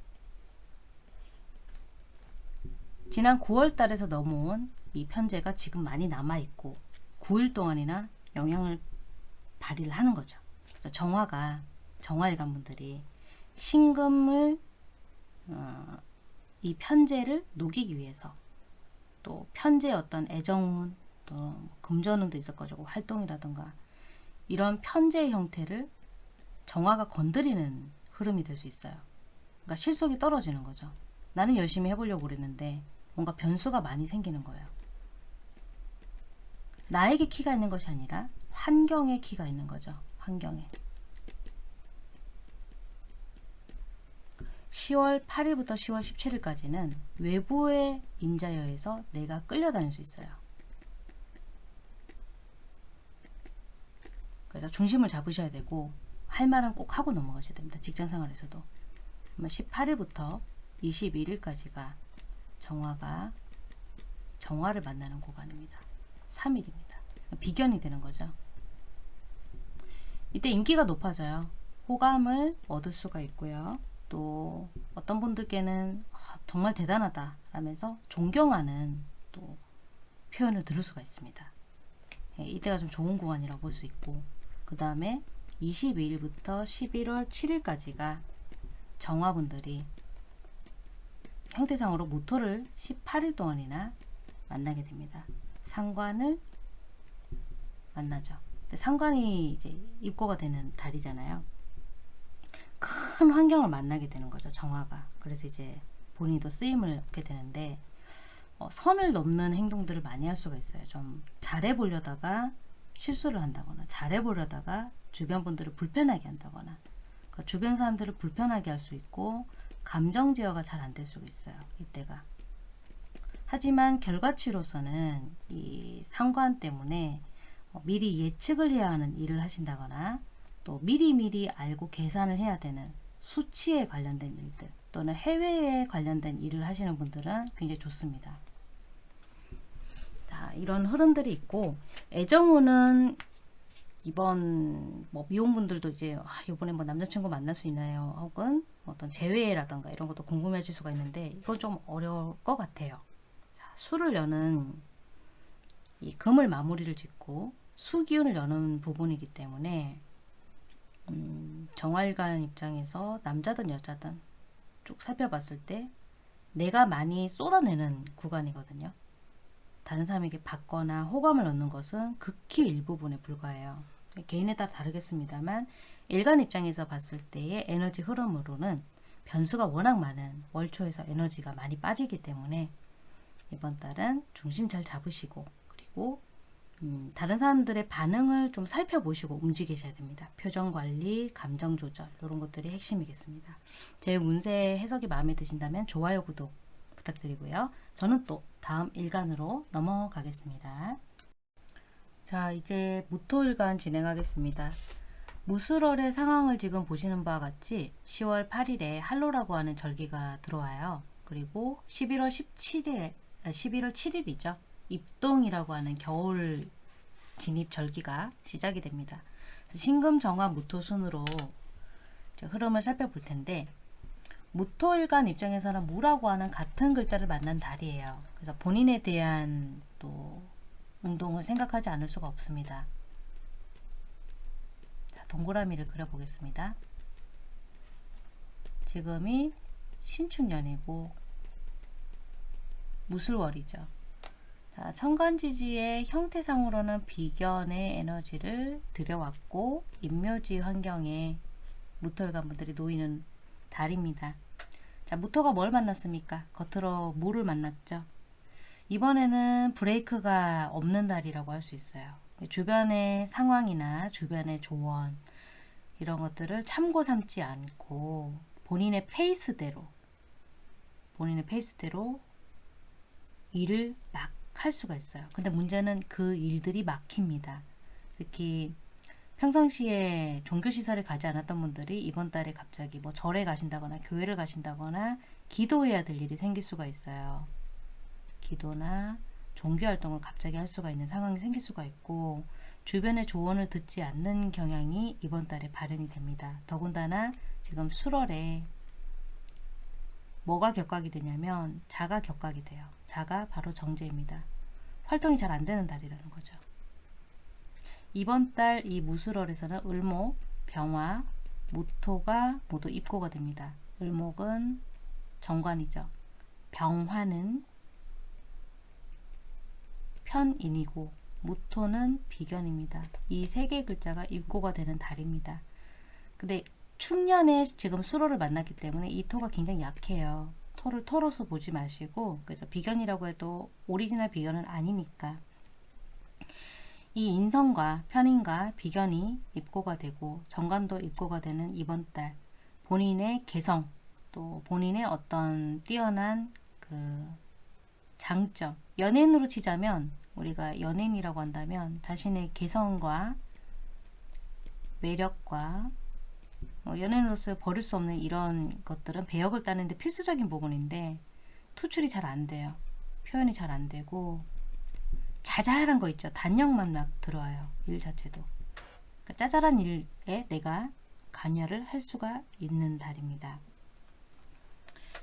지난 9월 달에서 넘어온 이 편제가 지금 많이 남아있고 9일 동안이나 영향을 발휘를 하는 거죠. 그래서 정화가, 정화일관 분들이 신금을, 어, 이 편제를 녹이기 위해서 또 편제의 어떤 애정운, 또 금전운도 있을 거고 활동이라든가 이런 편제 형태를 정화가 건드리는 흐름이 될 수 있어요. 그러니까 실속이 떨어지는 거죠. 나는 열심히 해보려고 그랬는데 뭔가 변수가 많이 생기는 거예요. 나에게 키가 있는 것이 아니라 환경에 키가 있는 거죠. 환경에. 10월 8일부터 10월 17일까지는 외부의 인자에 의해서 내가 끌려다닐 수 있어요. 그래서 중심을 잡으셔야 되고 할 말은 꼭 하고 넘어가셔야 됩니다. 직장 생활에서도. 18일부터 21일까지가 정화가 정화를 만나는 구간입니다. 3일입니다. 비견이 되는 거죠. 이때 인기가 높아져요. 호감을 얻을 수가 있고요. 또 어떤 분들께는 아, 정말 대단하다 라면서 존경하는 또 표현을 들을 수가 있습니다. 예, 이때가 좀 좋은 구간이라고 볼 수 있고 그 다음에 22일부터 11월 7일까지가 정화분들이 형태상으로 무토를 18일 동안이나 만나게 됩니다. 상관을 만나죠. 근데 상관이 이제 입고가 되는 달이잖아요. 큰 환경을 만나게 되는 거죠. 정화가. 그래서 이제 본인도 쓰임을 얻게 되는데 어, 선을 넘는 행동들을 많이 할 수가 있어요. 좀 잘해 보려다가 실수를 한다거나 잘해 보려다가 주변 분들을 불편하게 한다거나 그러니까 주변 사람들을 불편하게 할 수 있고 감정 제어가 잘 안 될 수가 있어요. 이때가. 하지만 결과치로서는 이 상관 때문에 어, 미리 예측을 해야 하는 일을 하신다거나 또 미리미리 알고 계산을 해야 되는 수치에 관련된 일들 또는 해외에 관련된 일을 하시는 분들은 굉장히 좋습니다. 자, 이런 흐름들이 있고 애정운은 이번 뭐 미혼분들도 이제 아, 이번에 뭐 남자친구 만날 수 있나요? 혹은 어떤 재회라던가 이런 것도 궁금해질 수가 있는데 이건 좀 어려울 것 같아요. 자, 수를 여는 이 금을 마무리를 짓고 수기운을 여는 부분이기 때문에 음, 정활관 입장에서 남자든 여자든 쭉 살펴봤을 때 내가 많이 쏟아내는 구간이거든요. 다른 사람에게 받거나 호감을 얻는 것은 극히 일부분에 불과해요. 개인에 따라 다르겠습니다만 일간 입장에서 봤을 때의 에너지 흐름으로는 변수가 워낙 많은 월초에서 에너지가 많이 빠지기 때문에 이번 달은 중심 잘 잡으시고 그리고 음, 다른 사람들의 반응을 좀 살펴보시고 움직이셔야 됩니다. 표정 관리, 감정 조절 이런 것들이 핵심이겠습니다. 제 운세 해석이 마음에 드신다면 좋아요, 구독 부탁드리고요. 저는 또 다음 일간으로 넘어가겠습니다. 자 이제 무토일간 진행하겠습니다. 무술월의 상황을 지금 보시는 바와 같이 10월 8일에 할로라고 하는 절기가 들어와요. 그리고 11월 17일, 11월 7일이죠. 입동이라고 하는 겨울 진입 절기가 시작이 됩니다. 신금 정화 무토 순으로 흐름을 살펴볼 텐데 무토일간 입장에서는 무라고 하는 같은 글자를 만난 달이에요. 그래서 본인에 대한 또 운동을 생각하지 않을 수가 없습니다. 자, 동그라미를 그려보겠습니다. 지금이 신축년이고 무술월이죠. 자, 천간지지의 형태상으로는 비견의 에너지를 들여왔고 인묘지 환경에 무토일간 분들이 놓이는 달입니다. 자, 무토가 뭘 만났습니까? 겉으로 물을 만났죠. 이번에는 브레이크가 없는 달이라고 할 수 있어요. 주변의 상황이나 주변의 조언 이런 것들을 참고 삼지 않고 본인의 페이스대로 본인의 페이스대로 일을 막 할 수가 있어요. 근데 문제는 그 일들이 막힙니다. 특히 평상시에 종교시설에 가지 않았던 분들이 이번 달에 갑자기 뭐 절에 가신다거나 교회를 가신다거나 기도해야 될 일이 생길 수가 있어요. 기도나 종교활동을 갑자기 할 수가 있는 상황이 생길 수가 있고 주변의 조언을 듣지 않는 경향이 이번 달에 발현이 됩니다. 더군다나 지금 수월에 뭐가 격각이 되냐면 자가 격각이 돼요. 자가 바로 정제입니다. 활동이 잘 안되는 달이라는 거죠. 이번 달 이 무술월에서는 을목, 병화, 무토가 모두 입고가 됩니다. 을목은 정관이죠. 병화는 편인이고 무토는 비견입니다. 이 세 개의 글자가 입고가 되는 달입니다. 근데 축년에 지금 수로를 만났기 때문에 이 토가 굉장히 약해요. 토를 토로서 보지 마시고 그래서 비견이라고 해도 오리지널 비견은 아니니까 이 인성과 편인과 비견이 입고가 되고 정관도 입고가 되는 이번 달 본인의 개성 또 본인의 어떤 뛰어난 그 장점 연예인으로 치자면 우리가 연예인이라고 한다면 자신의 개성과 매력과 어, 연예인으로서 버릴 수 없는 이런 것들은 배역을 따는데 필수적인 부분인데 투출이 잘 안 돼요. 표현이 잘 안 되고 자잘한 거 있죠. 단역만 막 들어와요. 일 자체도. 그러니까 짜잘한 일에 내가 관여를 할 수가 있는 달입니다.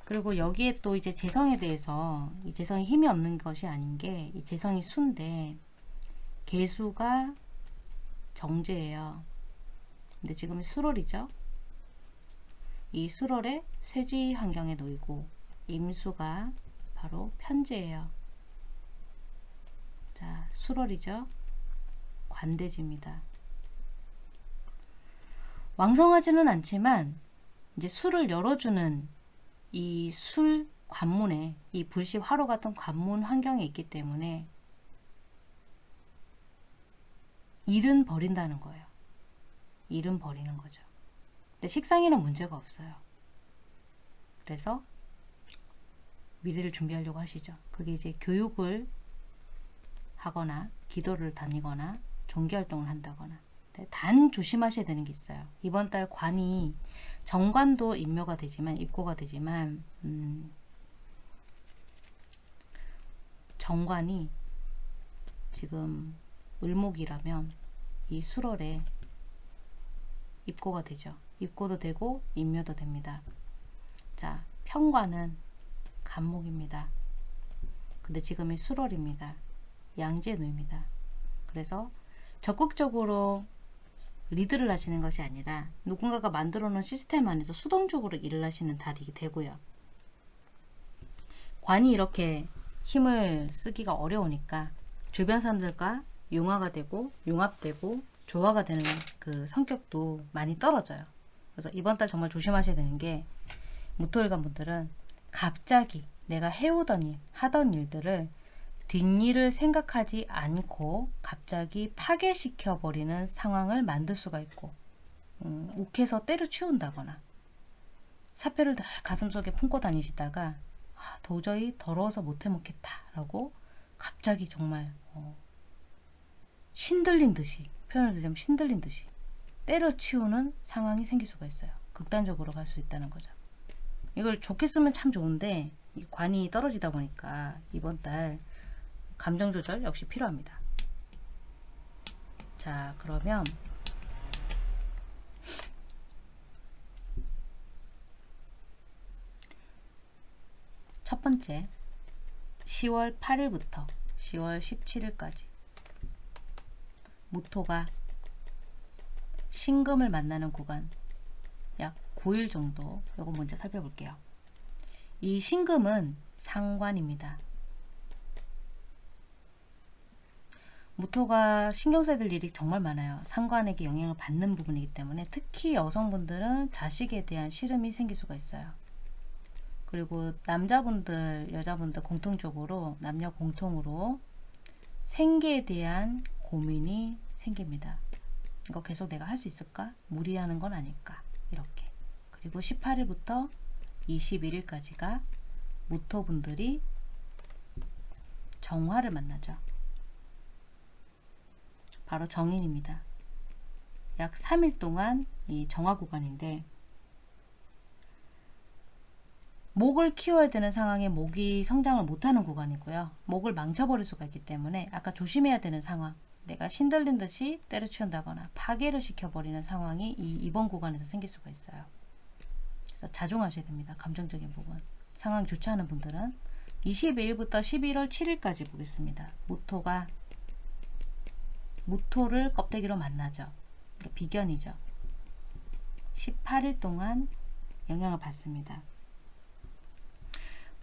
그리고 여기에 또 이제 재성에 대해서 이 재성이 힘이 없는 것이 아닌 게 이 재성이 순데 개수가 정제예요. 근데 지금 수월이죠. 이 수월의 쇠지 환경에 놓이고 임수가 바로 편제예요. 자, 수월이죠. 관대지입니다. 왕성하지는 않지만 이제 술을 열어주는 이 술 관문에 이 불씨 화로 같은 관문 환경에 있기 때문에 일은 버린다는 거예요. 일은 버리는 거죠. 근데 식상에는 문제가 없어요. 그래서 미래를 준비하려고 하시죠. 그게 이제 교육을 하거나 기도를 다니거나 종교활동을 한다거나 네, 단 조심하셔야 되는 게 있어요. 이번 달 관이 정관도 임묘가 되지만 입고가 되지만 음, 정관이 지금 을목이라면 이 수월에 입고가 되죠. 입고도 되고 임묘도 됩니다. 자, 평관은 간목입니다. 근데 지금이 수월입니다. 양지에 놓입니다. 그래서 적극적으로 리드를 하시는 것이 아니라 누군가가 만들어 놓은 시스템 안에서 수동적으로 일을 하시는 달이 되고요. 관이 이렇게 힘을 쓰기가 어려우니까 주변 사람들과 융화가 되고 융합되고 조화가 되는 그 성격도 많이 떨어져요. 그래서 이번 달 정말 조심하셔야 되는 게 무토일관 분들은 갑자기 내가 해오던 일, 하던 일들을 뒷일을 생각하지 않고 갑자기 파괴시켜 버리는 상황을 만들 수가 있고 음, 욱해서 때려치운다거나 사표를 늘 가슴속에 품고 다니시다가 아, 도저히 더러워서 못해 먹겠다 라고 갑자기 정말 어, 신들린 듯이 표현을 드리면 신들린 듯이 때려치우는 상황이 생길 수가 있어요. 극단적으로 갈 수 있다는 거죠. 이걸 좋게 쓰면 참 좋은데 관이 떨어지다 보니까 이번 달 감정 조절 역시 필요합니다. 자, 그러면 첫 번째 10월 8일부터 10월 17일까지 무토가 신금을 만나는 구간 약 9일 정도 요거 먼저 살펴볼게요. 이 신금은 상관입니다. 무토가 신경 써야 될 일이 정말 많아요. 상관에게 영향을 받는 부분이기 때문에 특히 여성분들은 자식에 대한 시름이 생길 수가 있어요. 그리고 남자분들, 여자분들 공통적으로 남녀 공통으로 생계에 대한 고민이 생깁니다. 이거 계속 내가 할 수 있을까? 무리하는 건 아닐까? 이렇게. 그리고 18일부터 21일까지가 무토분들이 정화를 만나죠. 바로 정인입니다. 약 3일 동안 이 정화 구간인데 목을 키워야 되는 상황에 목이 성장을 못하는 구간이고요. 목을 망쳐버릴 수가 있기 때문에 아까 조심해야 되는 상황 내가 신들린 듯이 때려치운다거나 파괴를 시켜버리는 상황이 이 이번 구간에서 생길 수가 있어요. 그래서 자중하셔야 됩니다. 감정적인 부분. 상황 좋지 않은 분들은 22일부터 11월 7일까지 보겠습니다. 무토가 무토를 껍데기로 만나죠. 비견이죠. 18일 동안 영향을 받습니다.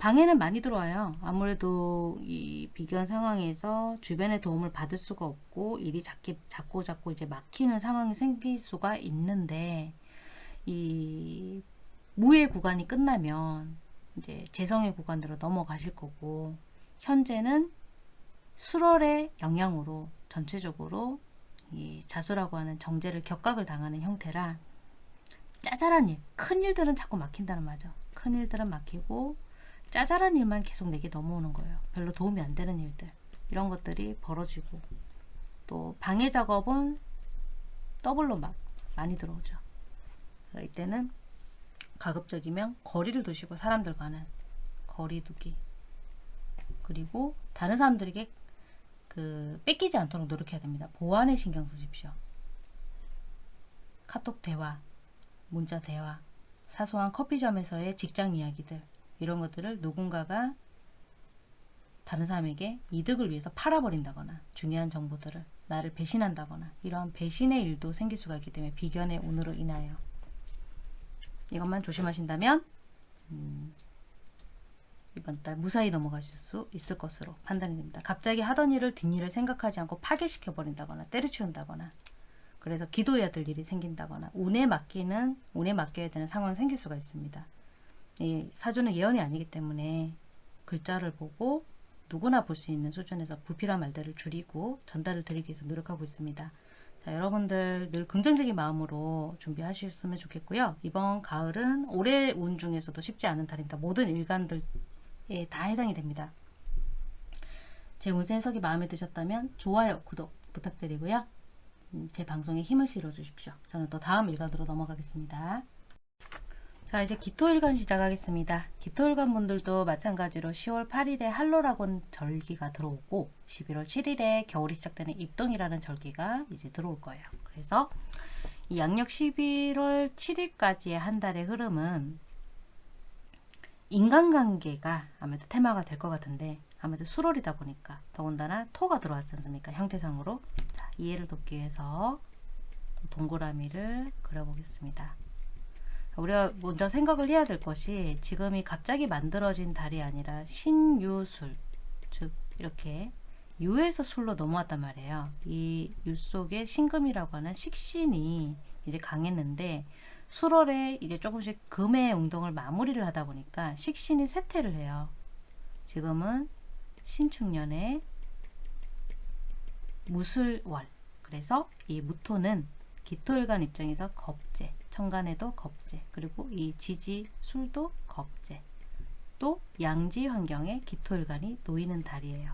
방해는 많이 들어와요. 아무래도 이 비견 상황에서 주변의 도움을 받을 수가 없고 일이 자기, 자꾸 자꾸 이제 막히는 상황이 생길 수가 있는데 이 무의 구간이 끝나면 이제 재성의 구간으로 넘어가실 거고 현재는 수월의 영향으로 전체적으로 이 자수라고 하는 정제를 격각을 당하는 형태라 짜잘한 일, 큰 일들은 자꾸 막힌다는 말이죠. 큰 일들은 막히고 짜잘한 일만 계속 내게 넘어오는 거예요. 별로 도움이 안 되는 일들. 이런 것들이 벌어지고 또 방해 작업은 더블로 막 많이 들어오죠. 이때는 가급적이면 거리를 두시고 사람들과는 거리 두기 그리고 다른 사람들에게 그 뺏기지 않도록 노력해야 됩니다. 보안에 신경 쓰십시오. 카톡 대화, 문자 대화, 사소한 커피점에서의 직장 이야기들 이런 것들을 누군가가 다른 사람에게 이득을 위해서 팔아버린다거나 중요한 정보들을 나를 배신한다거나 이러한 배신의 일도 생길 수가 있기 때문에 비견의 운으로 인하여 이것만 조심하신다면 음, 이번 달 무사히 넘어가실 수 있을 것으로 판단이 됩니다. 갑자기 하던 일을 뒷일을 생각하지 않고 파괴시켜 버린다거나 때려치운다거나 그래서 기도해야 될 일이 생긴다거나 운에 맡기는 운에 맡겨야 되는 상황이 생길 수가 있습니다. 이 사주는 예언이 아니기 때문에 글자를 보고 누구나 볼 수 있는 수준에서 불필요한 말들을 줄이고 전달을 드리기 위해서 노력하고 있습니다. 자, 여러분들 늘 긍정적인 마음으로 준비하셨으면 좋겠고요. 이번 가을은 올해 운 중에서도 쉽지 않은 달입니다. 모든 일간들에 다 해당이 됩니다. 제 운세 해석이 마음에 드셨다면 좋아요, 구독 부탁드리고요. 음, 제 방송에 힘을 실어 주십시오. 저는 또 다음 일간으로 넘어가겠습니다. 자 이제 기토일간 시작하겠습니다. 기토일간 분들도 마찬가지로 10월 8일에 한로라곤 절기가 들어오고 11월 7일에 겨울이 시작되는 입동이라는 절기가 이제 들어올 거예요. 그래서 이 양력 11월 7일까지의 한 달의 흐름은 인간관계가 아무래도 테마가 될 것 같은데 아무래도 수월이다 보니까 더군다나 토가 들어왔지 않습니까? 형태상으로 자, 이해를 돕기 위해서 동그라미를 그려보겠습니다. 우리가 먼저 생각을 해야 될 것이 지금이 갑자기 만들어진 달이 아니라 신유술 즉 이렇게 유에서 술로 넘어왔단 말이에요. 이 유 속에 신금이라고 하는 식신이 이제 강했는데 수월에 이제 조금씩 금의 운동을 마무리를 하다 보니까 식신이 쇠퇴를 해요. 지금은 신축년에 무술월 그래서 이 무토는 기토일간 입장에서 겁재 천간에도 겁재 그리고 이 지지 술도 겁재 또 양지 환경에 기토일간이 놓이는 달이에요.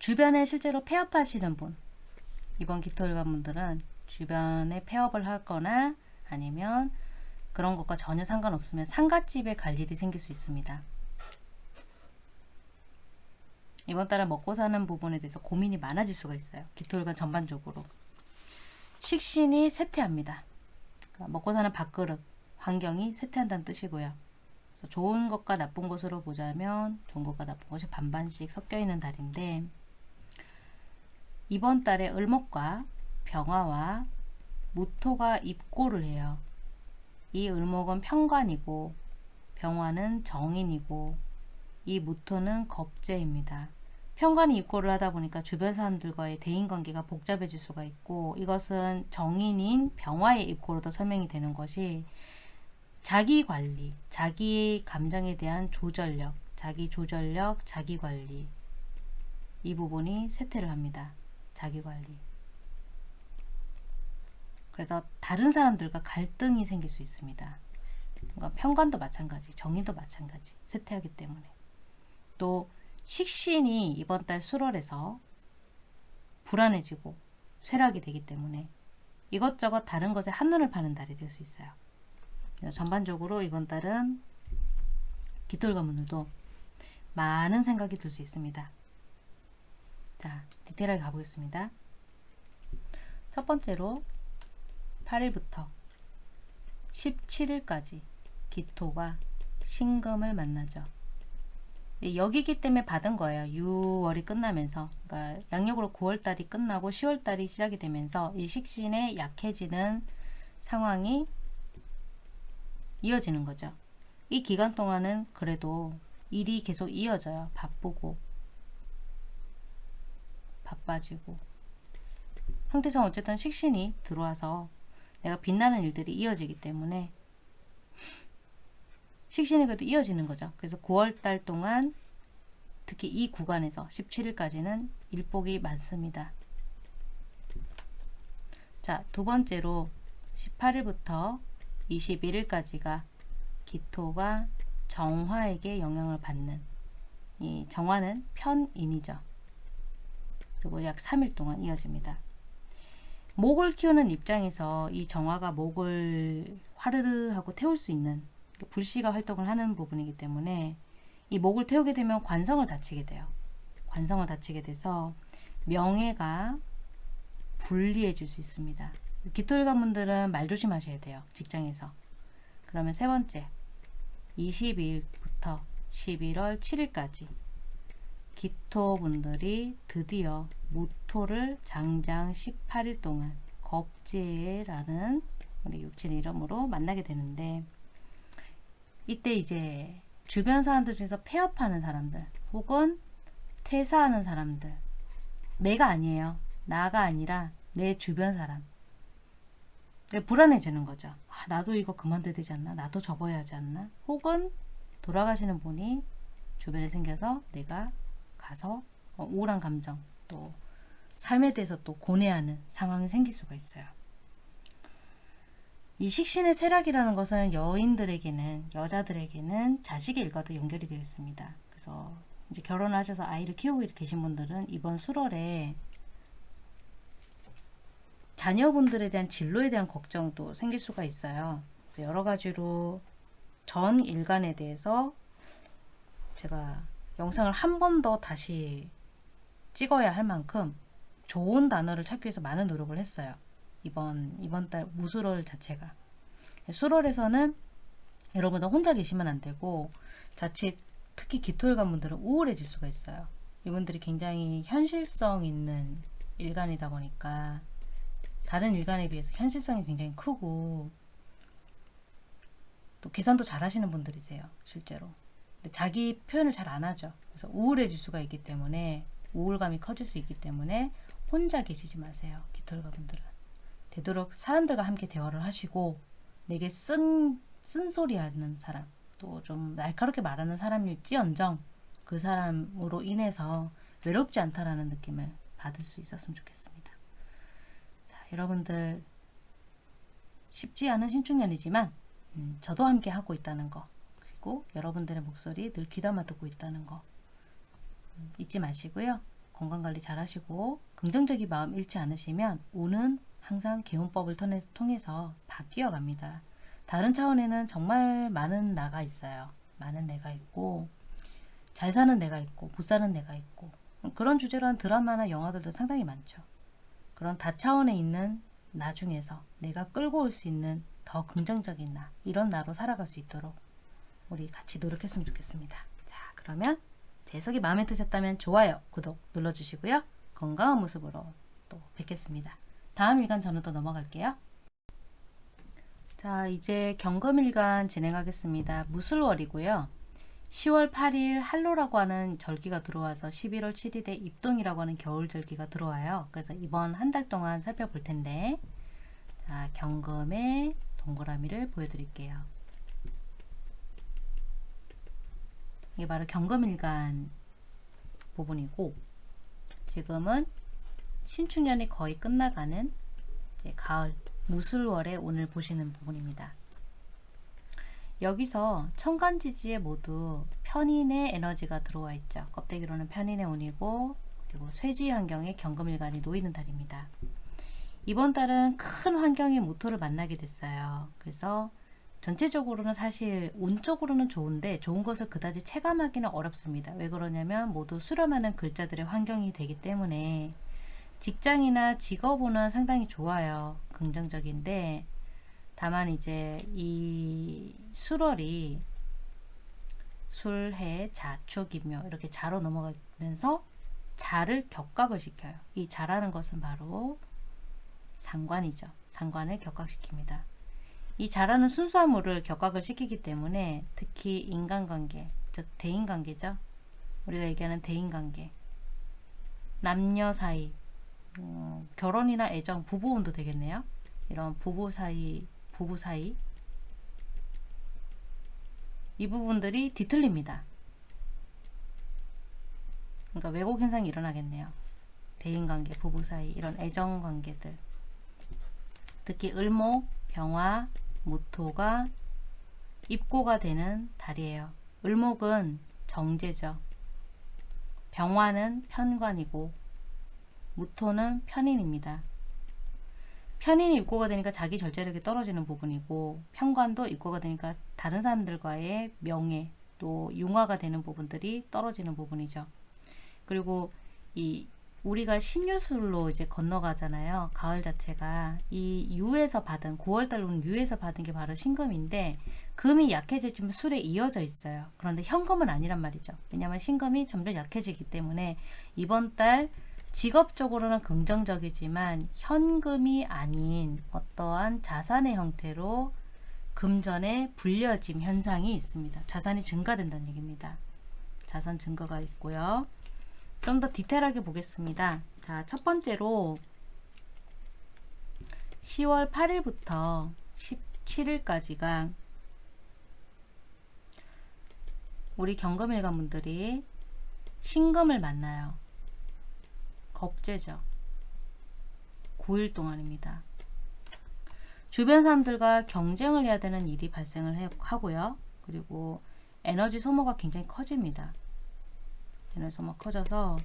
주변에 실제로 폐업하시는 분 이번 기토일간 분들은 주변에 폐업을 하거나 아니면 그런 것과 전혀 상관없으면 상갓집에 갈 일이 생길 수 있습니다. 이번 달은 먹고 사는 부분에 대해서 고민이 많아질 수가 있어요. 기토일간 전반적으로. 식신이 쇠퇴합니다. 그러니까 먹고 사는 밥그릇, 환경이 쇠퇴한다는 뜻이고요. 좋은 것과 나쁜 것으로 보자면 좋은 것과 나쁜 것이 반반씩 섞여 있는 달인데 이번 달에 을목과 병화와 무토가 입고를 해요. 이 을목은 평관이고 병화는 정인이고 이 무토는 겁재입니다. 평관이 입고를 하다 보니까 주변 사람들과의 대인관계가 복잡해질 수가 있고 이것은 정인인 병화의 입고로도 설명이 되는 것이 자기 관리, 자기 감정에 대한 조절력, 자기 조절력, 자기 관리 이 부분이 쇠퇴를 합니다. 자기 관리. 그래서 다른 사람들과 갈등이 생길 수 있습니다. 그러니까 평관도 마찬가지, 정인도 마찬가지, 쇠퇴하기 때문에. 또 식신이 이번 달 수월에서 불안해지고 쇠락이 되기 때문에 이것저것 다른 것에 한눈을 파는 달이 될 수 있어요. 전반적으로 이번 달은 깃돌가문들도 많은 생각이 들 수 있습니다. 자, 디테일하게 가보겠습니다. 첫 번째로 8일부터 17일까지 기토가 신금을 만나죠. 여기기 때문에 받은 거예요. 6월이 끝나면서 그러니까 양력으로 9월달이 끝나고 10월달이 시작이 되면서 이 식신에 약해지는 상황이 이어지는 거죠. 이 기간 동안은 그래도 일이 계속 이어져요. 바쁘고 바빠지고 형태상 어쨌든 식신이 들어와서 내가 빛나는 일들이 이어지기 때문에 식신이 그래도 이어지는 거죠. 그래서 9월달 동안 특히 이 구간에서 17일까지는 일복이 많습니다. 자, 두 번째로 18일부터 21일까지가 기토가 정화에게 영향을 받는 이 정화는 편인이죠. 그리고 약 3일 동안 이어집니다. 목을 키우는 입장에서 이 정화가 목을 화르르 하고 태울 수 있는 불씨가 활동을 하는 부분이기 때문에 이 목을 태우게 되면 관성을 다치게 돼요. 관성을 다치게 돼서 명예가 불리해질 수 있습니다. 기토일관 분들은 말 조심하셔야 돼요. 직장에서. 그러면 세 번째 22일부터 11월 7일까지 기토분들이 드디어 무토를 장장 18일 동안 겁재라는 우리 육친 이름으로 만나게 되는데 이때 이제 주변 사람들 중에서 폐업하는 사람들 혹은 퇴사하는 사람들 내가 아니에요. 나가 아니라 내 주변 사람 불안해지는 거죠. 아, 나도 이거 그만둬야 되지 않나? 나도 접어야 하지 않나? 혹은 돌아가시는 분이 주변에 생겨서 내가 가서 어, 우울한 감정 또 삶에 대해서 또 고뇌하는 상황이 생길 수가 있어요. 이 식신의 쇠락이라는 것은 여인들에게는 여자들에게는 자식의 일과도 연결이 되어 있습니다. 그래서 이제 결혼을 하셔서 아이를 키우고 계신 분들은 이번 수월에 자녀분들에 대한 진로에 대한 걱정도 생길 수가 있어요. 여러 가지로 전 일간에 대해서 제가 영상을 한 번 더 다시 찍어야 할 만큼 좋은 단어를 찾기 위해서 많은 노력을 했어요. 이번 이번 달 무술월 자체가 수월에서는 여러분들 혼자 계시면 안 되고 자칫 특히 기토일관 분들은 우울해질 수가 있어요. 이분들이 굉장히 현실성 있는 일간이다 보니까 다른 일간에 비해서 현실성이 굉장히 크고 또 계산도 잘 하시는 분들이세요. 실제로. 근데 자기 표현을 잘 안 하죠. 그래서 우울해질 수가 있기 때문에 우울감이 커질 수 있기 때문에 혼자 계시지 마세요. 기토일관 분들은. 되도록 사람들과 함께 대화를 하시고 내게 쓴, 쓴소리 하는 사람 또 좀 날카롭게 말하는 사람일지언정 그 사람으로 인해서 외롭지 않다라는 느낌을 받을 수 있었으면 좋겠습니다. 자, 여러분들 쉽지 않은 신축년이지만 음, 저도 함께 하고 있다는 거 그리고 여러분들의 목소리 늘 귀담아 듣고 있다는 거 음, 잊지 마시고요. 건강관리 잘 하시고 긍정적인 마음 잃지 않으시면 운은 항상 개운법을 통해서 바뀌어 갑니다. 다른 차원에는 정말 많은 나가 있어요. 많은 내가 있고 잘 사는 내가 있고 못 사는 내가 있고 그런 주제로 한 드라마나 영화들도 상당히 많죠. 그런 다차원에 있는 나 중에서 내가 끌고 올 수 있는 더 긍정적인 나 이런 나로 살아갈 수 있도록 우리 같이 노력했으면 좋겠습니다. 자 그러면 제 해석이 마음에 드셨다면 좋아요, 구독 눌러주시고요. 건강한 모습으로 또 뵙겠습니다. 다음 일간 또 넘어갈게요. 자 이제 경금일간 진행하겠습니다. 무술월이고요. 10월 8일 한로라고 하는 절기가 들어와서 11월 7일에 입동이라고 하는 겨울 절기가 들어와요. 그래서 이번 한 달 동안 살펴볼 텐데 자 경금의 동그라미를 보여드릴게요. 이게 바로 경금일간 부분이고 지금은 신축년이 거의 끝나가는 가을 무술월에 오늘 보시는 부분입니다. 여기서 천간지지에 모두 편인의 에너지가 들어와 있죠. 껍데기로는 편인의 운이고 그리고 쇠지 환경에 경금일간이 놓이는 달입니다. 이번 달은 큰 환경의 모토를 만나게 됐어요. 그래서 전체적으로는 사실 운적으로는 좋은데 좋은 것을 그다지 체감하기는 어렵습니다. 왜 그러냐면 모두 수렴하는 글자들의 환경이 되기 때문에 직장이나 직업은 상당히 좋아요. 긍정적인데 다만 이제 이 술월이 술해 자축이며 이렇게 자로 넘어가면서 자를 격각을 시켜요. 이 자라는 것은 바로 상관이죠. 상관을 격각시킵니다. 이 자라는 순수한 물을 격각을 시키기 때문에 특히 인간관계, 즉 대인관계죠. 우리가 얘기하는 대인관계, 남녀 사이, 어, 결혼이나 애정, 부부운도 되겠네요. 이런 부부 사이, 부부 사이 이 부분들이 뒤틀립니다. 그러니까 왜곡 현상이 일어나겠네요. 대인관계, 부부 사이 이런 애정 관계들 특히 을목, 병화, 무토가 입고가 되는 달이에요. 을목은 정제죠. 병화는 편관이고 무토는 편인입니다. 편인이 입고가 되니까 자기 절제력이 떨어지는 부분이고 편관도 입고가 되니까 다른 사람들과의 명예 또 융화가 되는 부분들이 떨어지는 부분이죠. 그리고 이 우리가 신유술로 이제 건너가잖아요. 가을 자체가 이 유에서 받은 9월달 오는 유에서 받은 게 바로 신금인데 금이 약해지면 술에 이어져 있어요. 그런데 현금은 아니란 말이죠. 왜냐하면 신금이 점점 약해지기 때문에 이번 달 직업적으로는 긍정적이지만 현금이 아닌 어떠한 자산의 형태로 금전에 불려짐 현상이 있습니다. 자산이 증가된다는 얘기입니다. 자산 증가가 있고요. 좀 더 디테일하게 보겠습니다. 자, 첫 번째로 10월 8일부터 17일까지가 우리 경금일관 분들이 신금을 만나요. 겁재죠. 9일 동안입니다. 주변 사람들과 경쟁을 해야 되는 일이 발생을 해- 하고요. 그리고 에너지 소모가 굉장히 커집니다. 에너지 소모가 커져서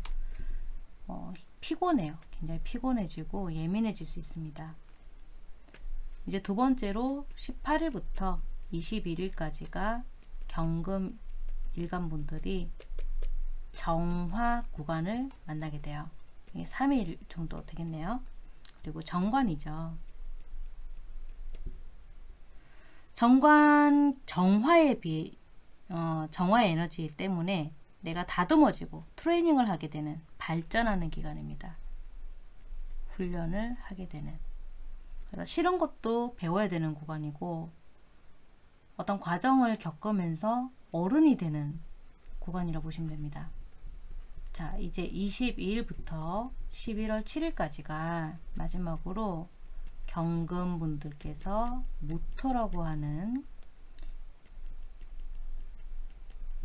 어, 피곤해요. 굉장히 피곤해지고 예민해질 수 있습니다. 이제 두 번째로 18일부터 21일까지가 경금 일간분들이 정화 구간을 만나게 돼요. 이게 3일 정도 되겠네요. 그리고 정관이죠. 정관 정화에 비해 어, 정화의 에너지 때문에 내가 다듬어지고 트레이닝을 하게 되는 발전하는 기간입니다. 훈련을 하게 되는 그래서 싫은 것도 배워야 되는 구간이고 어떤 과정을 겪으면서 어른이 되는 구간이라 보시면 됩니다. 자 이제 22일부터 11월 7일까지가 마지막으로 경금분들께서 무토라고 하는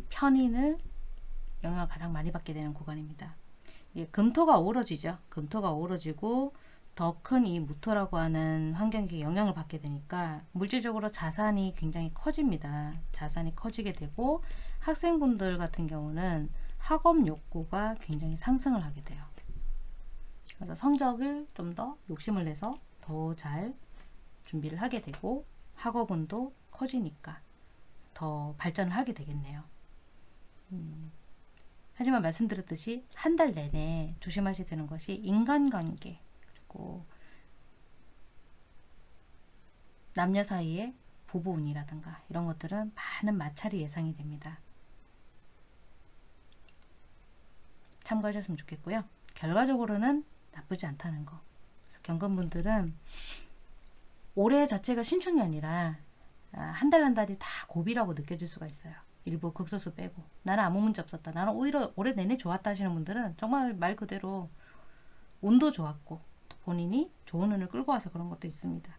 편인을 영향을 가장 많이 받게 되는 구간입니다. 예, 금토가 어우러지죠. 금토가 어우러지고 더 큰 이 무토라고 하는 환경에 영향을 받게 되니까 물질적으로 자산이 굉장히 커집니다. 자산이 커지게 되고 학생분들 같은 경우는 학업 욕구가 굉장히 상승을 하게 돼요. 그래서 성적을 좀 더 욕심을 내서 더 잘 준비를 하게 되고 학업운도 커지니까 더 발전을 하게 되겠네요. 음, 하지만 말씀드렸듯이 한 달 내내 조심하셔야 되는 것이 인간관계 그리고 남녀 사이의 부부운이라든가 이런 것들은 많은 마찰이 예상이 됩니다. 참고하셨으면 좋겠고요. 결과적으로는 나쁘지 않다는 거. 경건분들은 올해 자체가 신축이 아니라 한 달 한 달이 다 고비라고 느껴질 수가 있어요. 일부 극소수 빼고 나는 아무 문제 없었다. 나는 오히려 올해 내내 좋았다 하시는 분들은 정말 말 그대로 운도 좋았고 본인이 좋은 운을 끌고 와서 그런 것도 있습니다.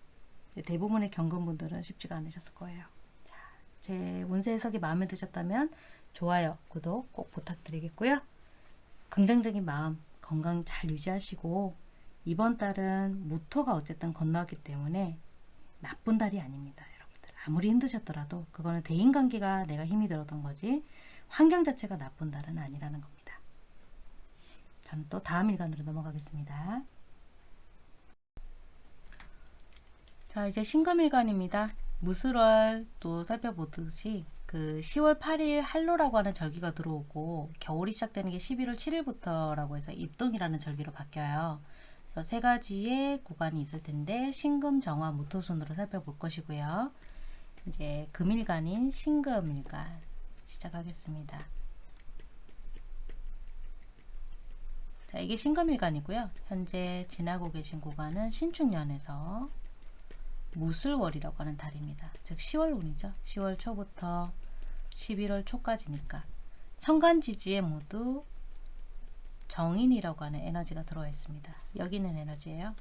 대부분의 경건분들은 쉽지가 않으셨을 거예요. 자, 제 운세 해석이 마음에 드셨다면 좋아요, 구독 꼭 부탁드리겠고요. 긍정적인 마음, 건강 잘 유지하시고 이번 달은 무토가 어쨌든 건너왔기 때문에 나쁜 달이 아닙니다. 여러분들 아무리 힘드셨더라도 그거는 대인관계가 내가 힘이 들었던 거지 환경 자체가 나쁜 달은 아니라는 겁니다. 저는 또 다음 일간으로 넘어가겠습니다. 자 이제 신금일간입니다. 무술월 또 살펴보듯이 그 10월 8일 한로라고 하는 절기가 들어오고 겨울이 시작되는 게 11월 7일부터라고 해서 입동이라는 절기로 바뀌어요. 그래서 세 가지의 구간이 있을 텐데 신금, 정화, 무토순으로 살펴볼 것이고요. 이제 금일간인 신금일간 시작하겠습니다. 자, 이게 신금일간이고요. 현재 지나고 계신 구간은 신축년에서 무술월이라고 하는 달입니다. 즉 10월 운이죠. 10월 초부터 11월 초까지니까 천간지지에 모두 정인이라고 하는 에너지가 들어와 있습니다. 여기 있는 에너지예요.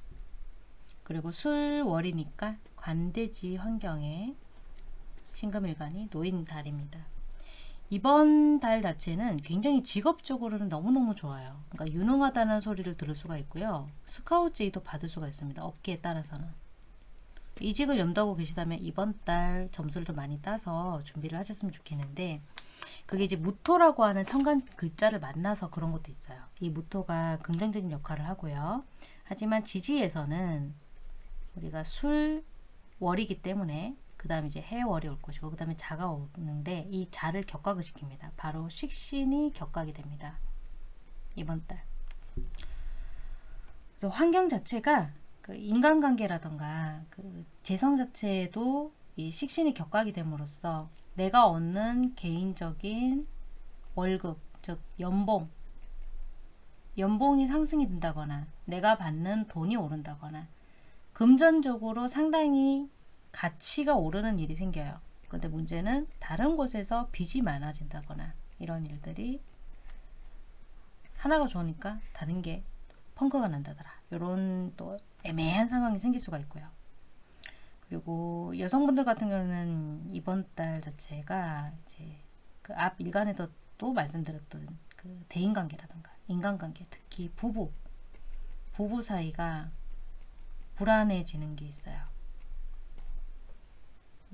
그리고 술월이니까 관대지 환경에 신금일간이 놓인 달입니다. 이번 달 자체는 굉장히 직업적으로는 너무너무 좋아요. 그러니까 유능하다는 소리를 들을 수가 있고요. 스카우트 제의도 받을 수가 있습니다. 업계에 따라서는. 이직을 염두하고 계시다면 이번 달 점수를 좀 많이 따서 준비를 하셨으면 좋겠는데 그게 이제 무토라고 하는 천간 글자를 만나서 그런 것도 있어요. 이 무토가 긍정적인 역할을 하고요. 하지만 지지에서는 우리가 술 월이기 때문에 그 다음에 이제 해월이 올 것이고 그 다음에 자가 오는데 이 자를 격각을 시킵니다. 바로 식신이 격각이 됩니다. 이번 달. 그래서 환경 자체가 그 인간관계라던가 그 재성 자체에도 이 식신이 격각이 됨으로써 내가 얻는 개인적인 월급, 즉 연봉, 연봉이 상승이 된다거나 내가 받는 돈이 오른다거나 금전적으로 상당히 가치가 오르는 일이 생겨요. 근데 문제는 다른 곳에서 빚이 많아진다거나 이런 일들이 하나가 좋으니까 다른 게 펑크가 난다더라. 이런 또 애매한 상황이 생길 수가 있고요. 그리고 여성분들 같은 경우는 이번 달 자체가 이제 그 앞 일간에도 또 말씀드렸던 그 대인관계라든가 인간관계, 특히 부부, 부부 사이가 불안해지는 게 있어요.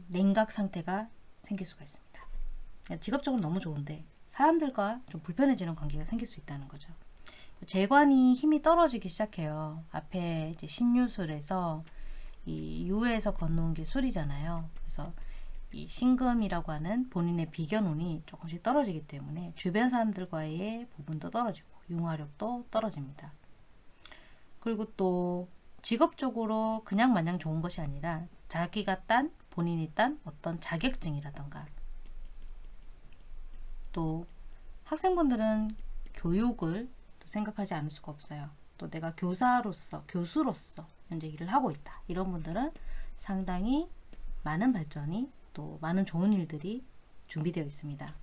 냉각 상태가 생길 수가 있습니다. 직업적으로 너무 좋은데 사람들과 좀 불편해지는 관계가 생길 수 있다는 거죠. 재관이 힘이 떨어지기 시작해요. 앞에 이제 신유술에서 이 유에서 건너온 게 술이잖아요. 그래서 이 신금이라고 하는 본인의 비견운이 조금씩 떨어지기 때문에 주변 사람들과의 부분도 떨어지고 융화력도 떨어집니다. 그리고 또 직업적으로 그냥 마냥 좋은 것이 아니라 자기가 딴 본인이 딴 어떤 자격증이라던가 또 학생분들은 교육을 생각하지 않을 수가 없어요. 또 내가 교사로서 교수로서 현재 일을 하고 있다. 이런 분들은 상당히 많은 발전이 또 많은 좋은 일들이 준비되어 있습니다.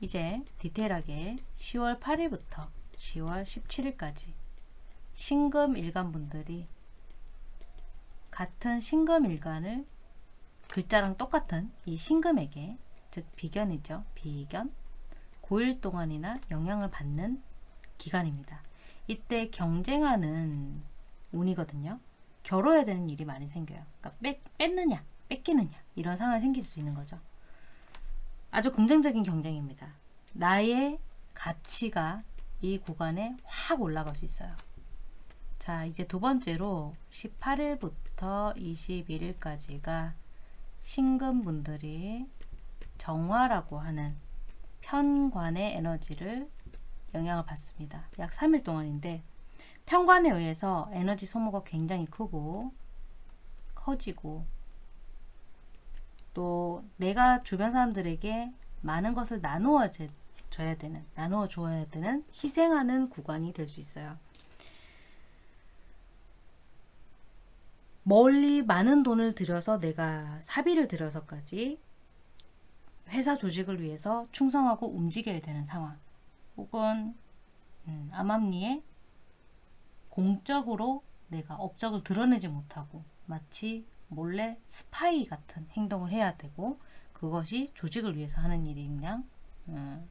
이제 디테일하게 10월 8일부터 10월 17일까지 신금 일간 분들이 같은 신금 일간을 글자랑 똑같은 이 신금에게 즉 비견이죠. 비견 고일 동안이나 영향을 받는 기간입니다. 이때 경쟁하는 운이거든요. 겨뤄야 되는 일이 많이 생겨요. 그러니까 뺏, 뺏느냐, 뺏기느냐 이런 상황이 생길 수 있는 거죠. 아주 긍정적인 경쟁입니다. 나의 가치가 이 구간에 확 올라갈 수 있어요. 자, 이제 두 번째로 18일부터 21일까지가 신금분들이 정화라고 하는 편관의 에너지를 영향을 받습니다. 약 3일 동안인데 편관에 의해서 에너지 소모가 굉장히 크고 커지고 또 내가 주변 사람들에게 많은 것을 나누어 줘야 되는 나누어 주어야 되는 희생하는 구간이 될 수 있어요. 멀리 많은 돈을 들여서 내가 사비를 들여서까지 회사 조직을 위해서 충성하고 움직여야 되는 상황 혹은 음, 암암리에 공적으로 내가 업적을 드러내지 못하고 마치 몰래 스파이 같은 행동을 해야 되고 그것이 조직을 위해서 하는 일이 그냥 음,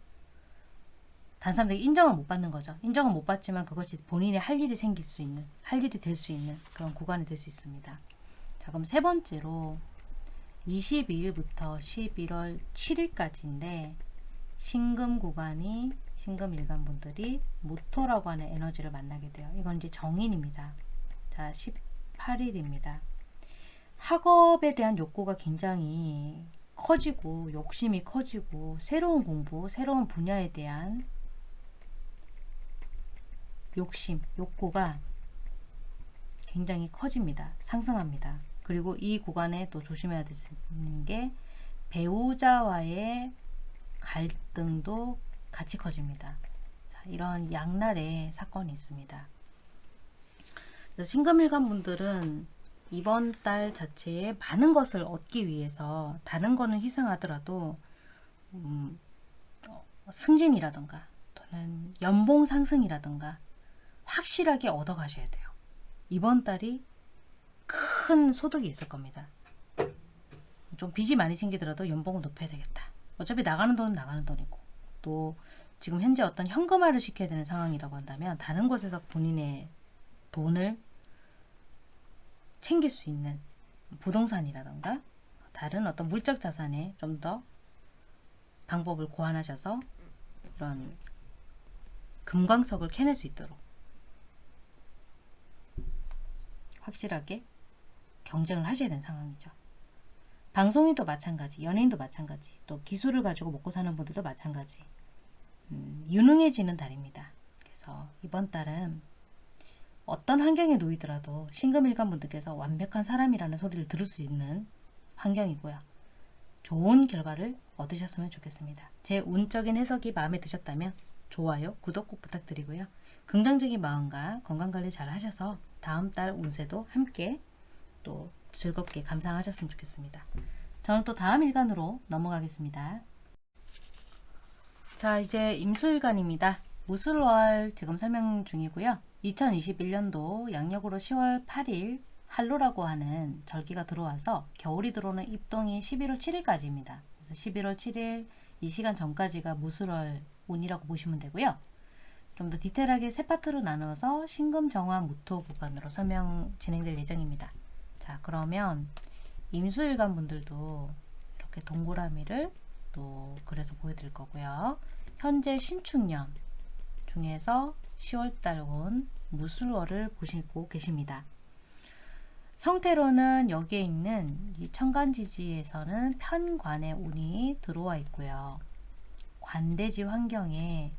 단 사람들이 인정을 못 받는 거죠. 인정을 못 받지만 그것이 본인의 할 일이 생길 수 있는, 할 일이 될 수 있는 그런 구간이 될 수 있습니다. 자, 그럼 세 번째로 22일부터 11월 7일까지인데 신금 구간이 신금 일간 분들이 무토라고 하는 에너지를 만나게 돼요. 이건 이제 정인입니다. 자, 18일입니다. 학업에 대한 욕구가 굉장히 커지고 욕심이 커지고 새로운 공부, 새로운 분야에 대한 욕심, 욕구가 굉장히 커집니다. 상승합니다. 그리고 이 구간에 또 조심해야 되는 게 배우자와의 갈등도 같이 커집니다. 자, 이런 양날의 사건이 있습니다. 신금일간 분들은 이번 달 자체에 많은 것을 얻기 위해서 다른 거는 희생하더라도 음, 어, 승진이라던가 또는 연봉 상승이라던가 확실하게 얻어 가셔야 돼요. 이번 달이 큰 소득이 있을 겁니다. 좀 빚이 많이 생기더라도 연봉을 높여야 되겠다. 어차피 나가는 돈은 나가는 돈이고 또 지금 현재 어떤 현금화를 시켜야 되는 상황이라고 한다면 다른 곳에서 본인의 돈을 챙길 수 있는 부동산이라던가 다른 어떤 물적 자산에 좀 더 방법을 고안하셔서 이런 금광석을 캐낼 수 있도록 확실하게 경쟁을 하셔야 되는 상황이죠. 방송인도 마찬가지, 연예인도 마찬가지, 또 기술을 가지고 먹고 사는 분들도 마찬가지. 음, 유능해지는 달입니다. 그래서 이번 달은 어떤 환경에 놓이더라도 신금일간 분들께서 완벽한 사람이라는 소리를 들을 수 있는 환경이고요. 좋은 결과를 얻으셨으면 좋겠습니다. 제 운적인 해석이 마음에 드셨다면 좋아요, 구독 꼭 부탁드리고요. 긍정적인 마음과 건강관리 잘 하셔서 다음 달 운세도 함께 또 즐겁게 감상하셨으면 좋겠습니다. 저는 또 다음 일간으로 넘어가겠습니다. 자 이제 임수일간입니다. 무술월 지금 설명 중이고요. 2021년도 양력으로 10월 8일 한로라고 하는 절기가 들어와서 겨울이 들어오는 입동이 11월 7일까지입니다. 그래서 11월 7일 이 시간 전까지가 무술월 운이라고 보시면 되고요. 좀 더 디테일하게 세 파트로 나눠서 신금, 정화, 무토 구간으로 설명 진행될 예정입니다. 자 그러면 임수일간 분들도 이렇게 동그라미를 또 그래서 보여드릴 거고요. 현재 신축년 중에서 10월달 온 무술월을 보시고 계십니다. 형태로는 여기에 있는 이 천간지지에서는 편관의 운이 들어와 있고요. 관대지 환경에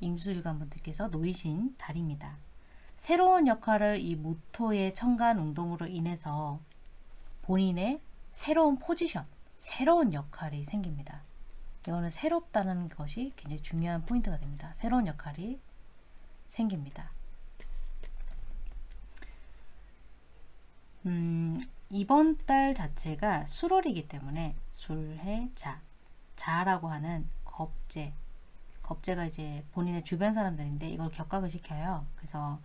임수일관 분들께서 놓이신 달입니다. 새로운 역할을 이 무토의 천간 운동으로 인해서 본인의 새로운 포지션, 새로운 역할이 생깁니다. 이거는 새롭다는 것이 굉장히 중요한 포인트가 됩니다. 새로운 역할이 생깁니다. 음, 이번 달 자체가 수월이기 때문에 술해 자 자라고 하는 겁재 겁재가 이제 본인의 주변 사람들인데 이걸 격각을 시켜요. 그래서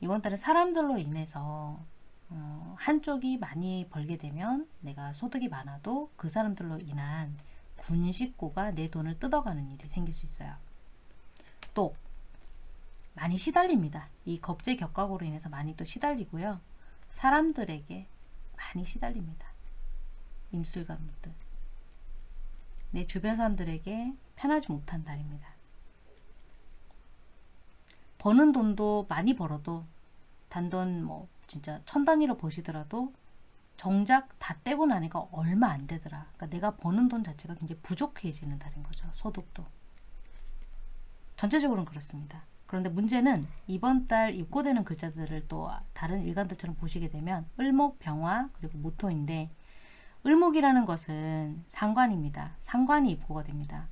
이번 달에 사람들로 인해서 어, 한쪽이 많이 벌게 되면 내가 소득이 많아도 그 사람들로 인한 군식고가 내 돈을 뜯어가는 일이 생길 수 있어요. 또 많이 시달립니다. 이 겁제 격각으로 인해서 많이 또 시달리고요. 사람들에게 많이 시달립니다. 임술관분들. 내 주변 사람들에게 편하지 못한 달입니다. 버는 돈도 많이 벌어도 단돈 뭐 진짜 천 단위로 보시더라도 정작 다 떼고 나니까 얼마 안 되더라. 그러니까 내가 버는 돈 자체가 굉장히 부족해지는 달인 거죠. 소득도. 전체적으로는 그렇습니다. 그런데 문제는 이번 달 입고되는 글자들을 또 다른 일간들처럼 보시게 되면 을목, 병화, 그리고 무토인데 을목이라는 것은 상관입니다. 상관이 입고가 됩니다.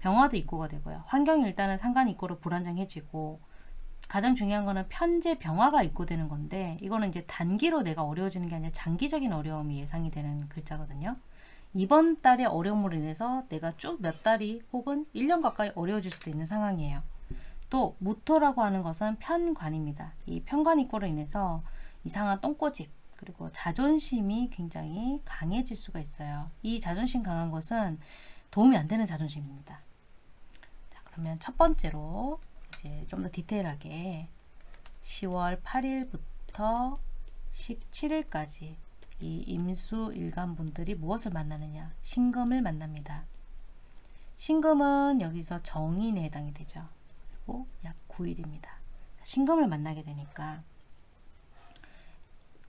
병화도 입고가 되고요. 환경이 일단은 상관 입고로 불안정해지고 가장 중요한 거는 편제 병화가 입고되는 건데 이거는 이제 단기로 내가 어려워지는 게 아니라 장기적인 어려움이 예상이 되는 글자거든요. 이번 달의 어려움으로 인해서 내가 쭉 몇 달이 혹은 1년 가까이 어려워질 수도 있는 상황이에요. 또 무토라고 하는 것은 편관입니다. 이 편관 입고로 인해서 이상한 똥꼬집 그리고 자존심이 굉장히 강해질 수가 있어요. 이 자존심 강한 것은 도움이 안 되는 자존심입니다. 자, 그러면 첫 번째로 이제 좀 더 디테일하게 10월 8일부터 17일까지 이 임수 일간 분들이 무엇을 만나느냐 신금을 만납니다. 신금은 여기서 정인에 해당이 되죠. 그리고 약 9일입니다. 신금을 만나게 되니까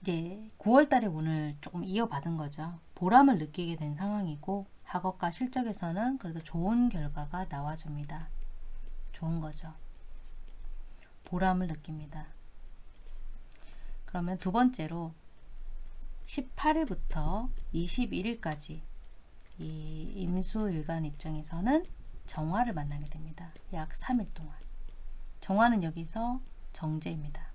이제 9월달에 오늘 조금 이어받은 거죠. 보람을 느끼게 된 상황이고 학업과 실적에서는 그래도 좋은 결과가 나와줍니다. 좋은 거죠. 보람을 느낍니다. 그러면 두 번째로 18일부터 21일까지 이 임수일간 입장에서는 정화를 만나게 됩니다. 약 3일 동안. 정화는 여기서 정제입니다.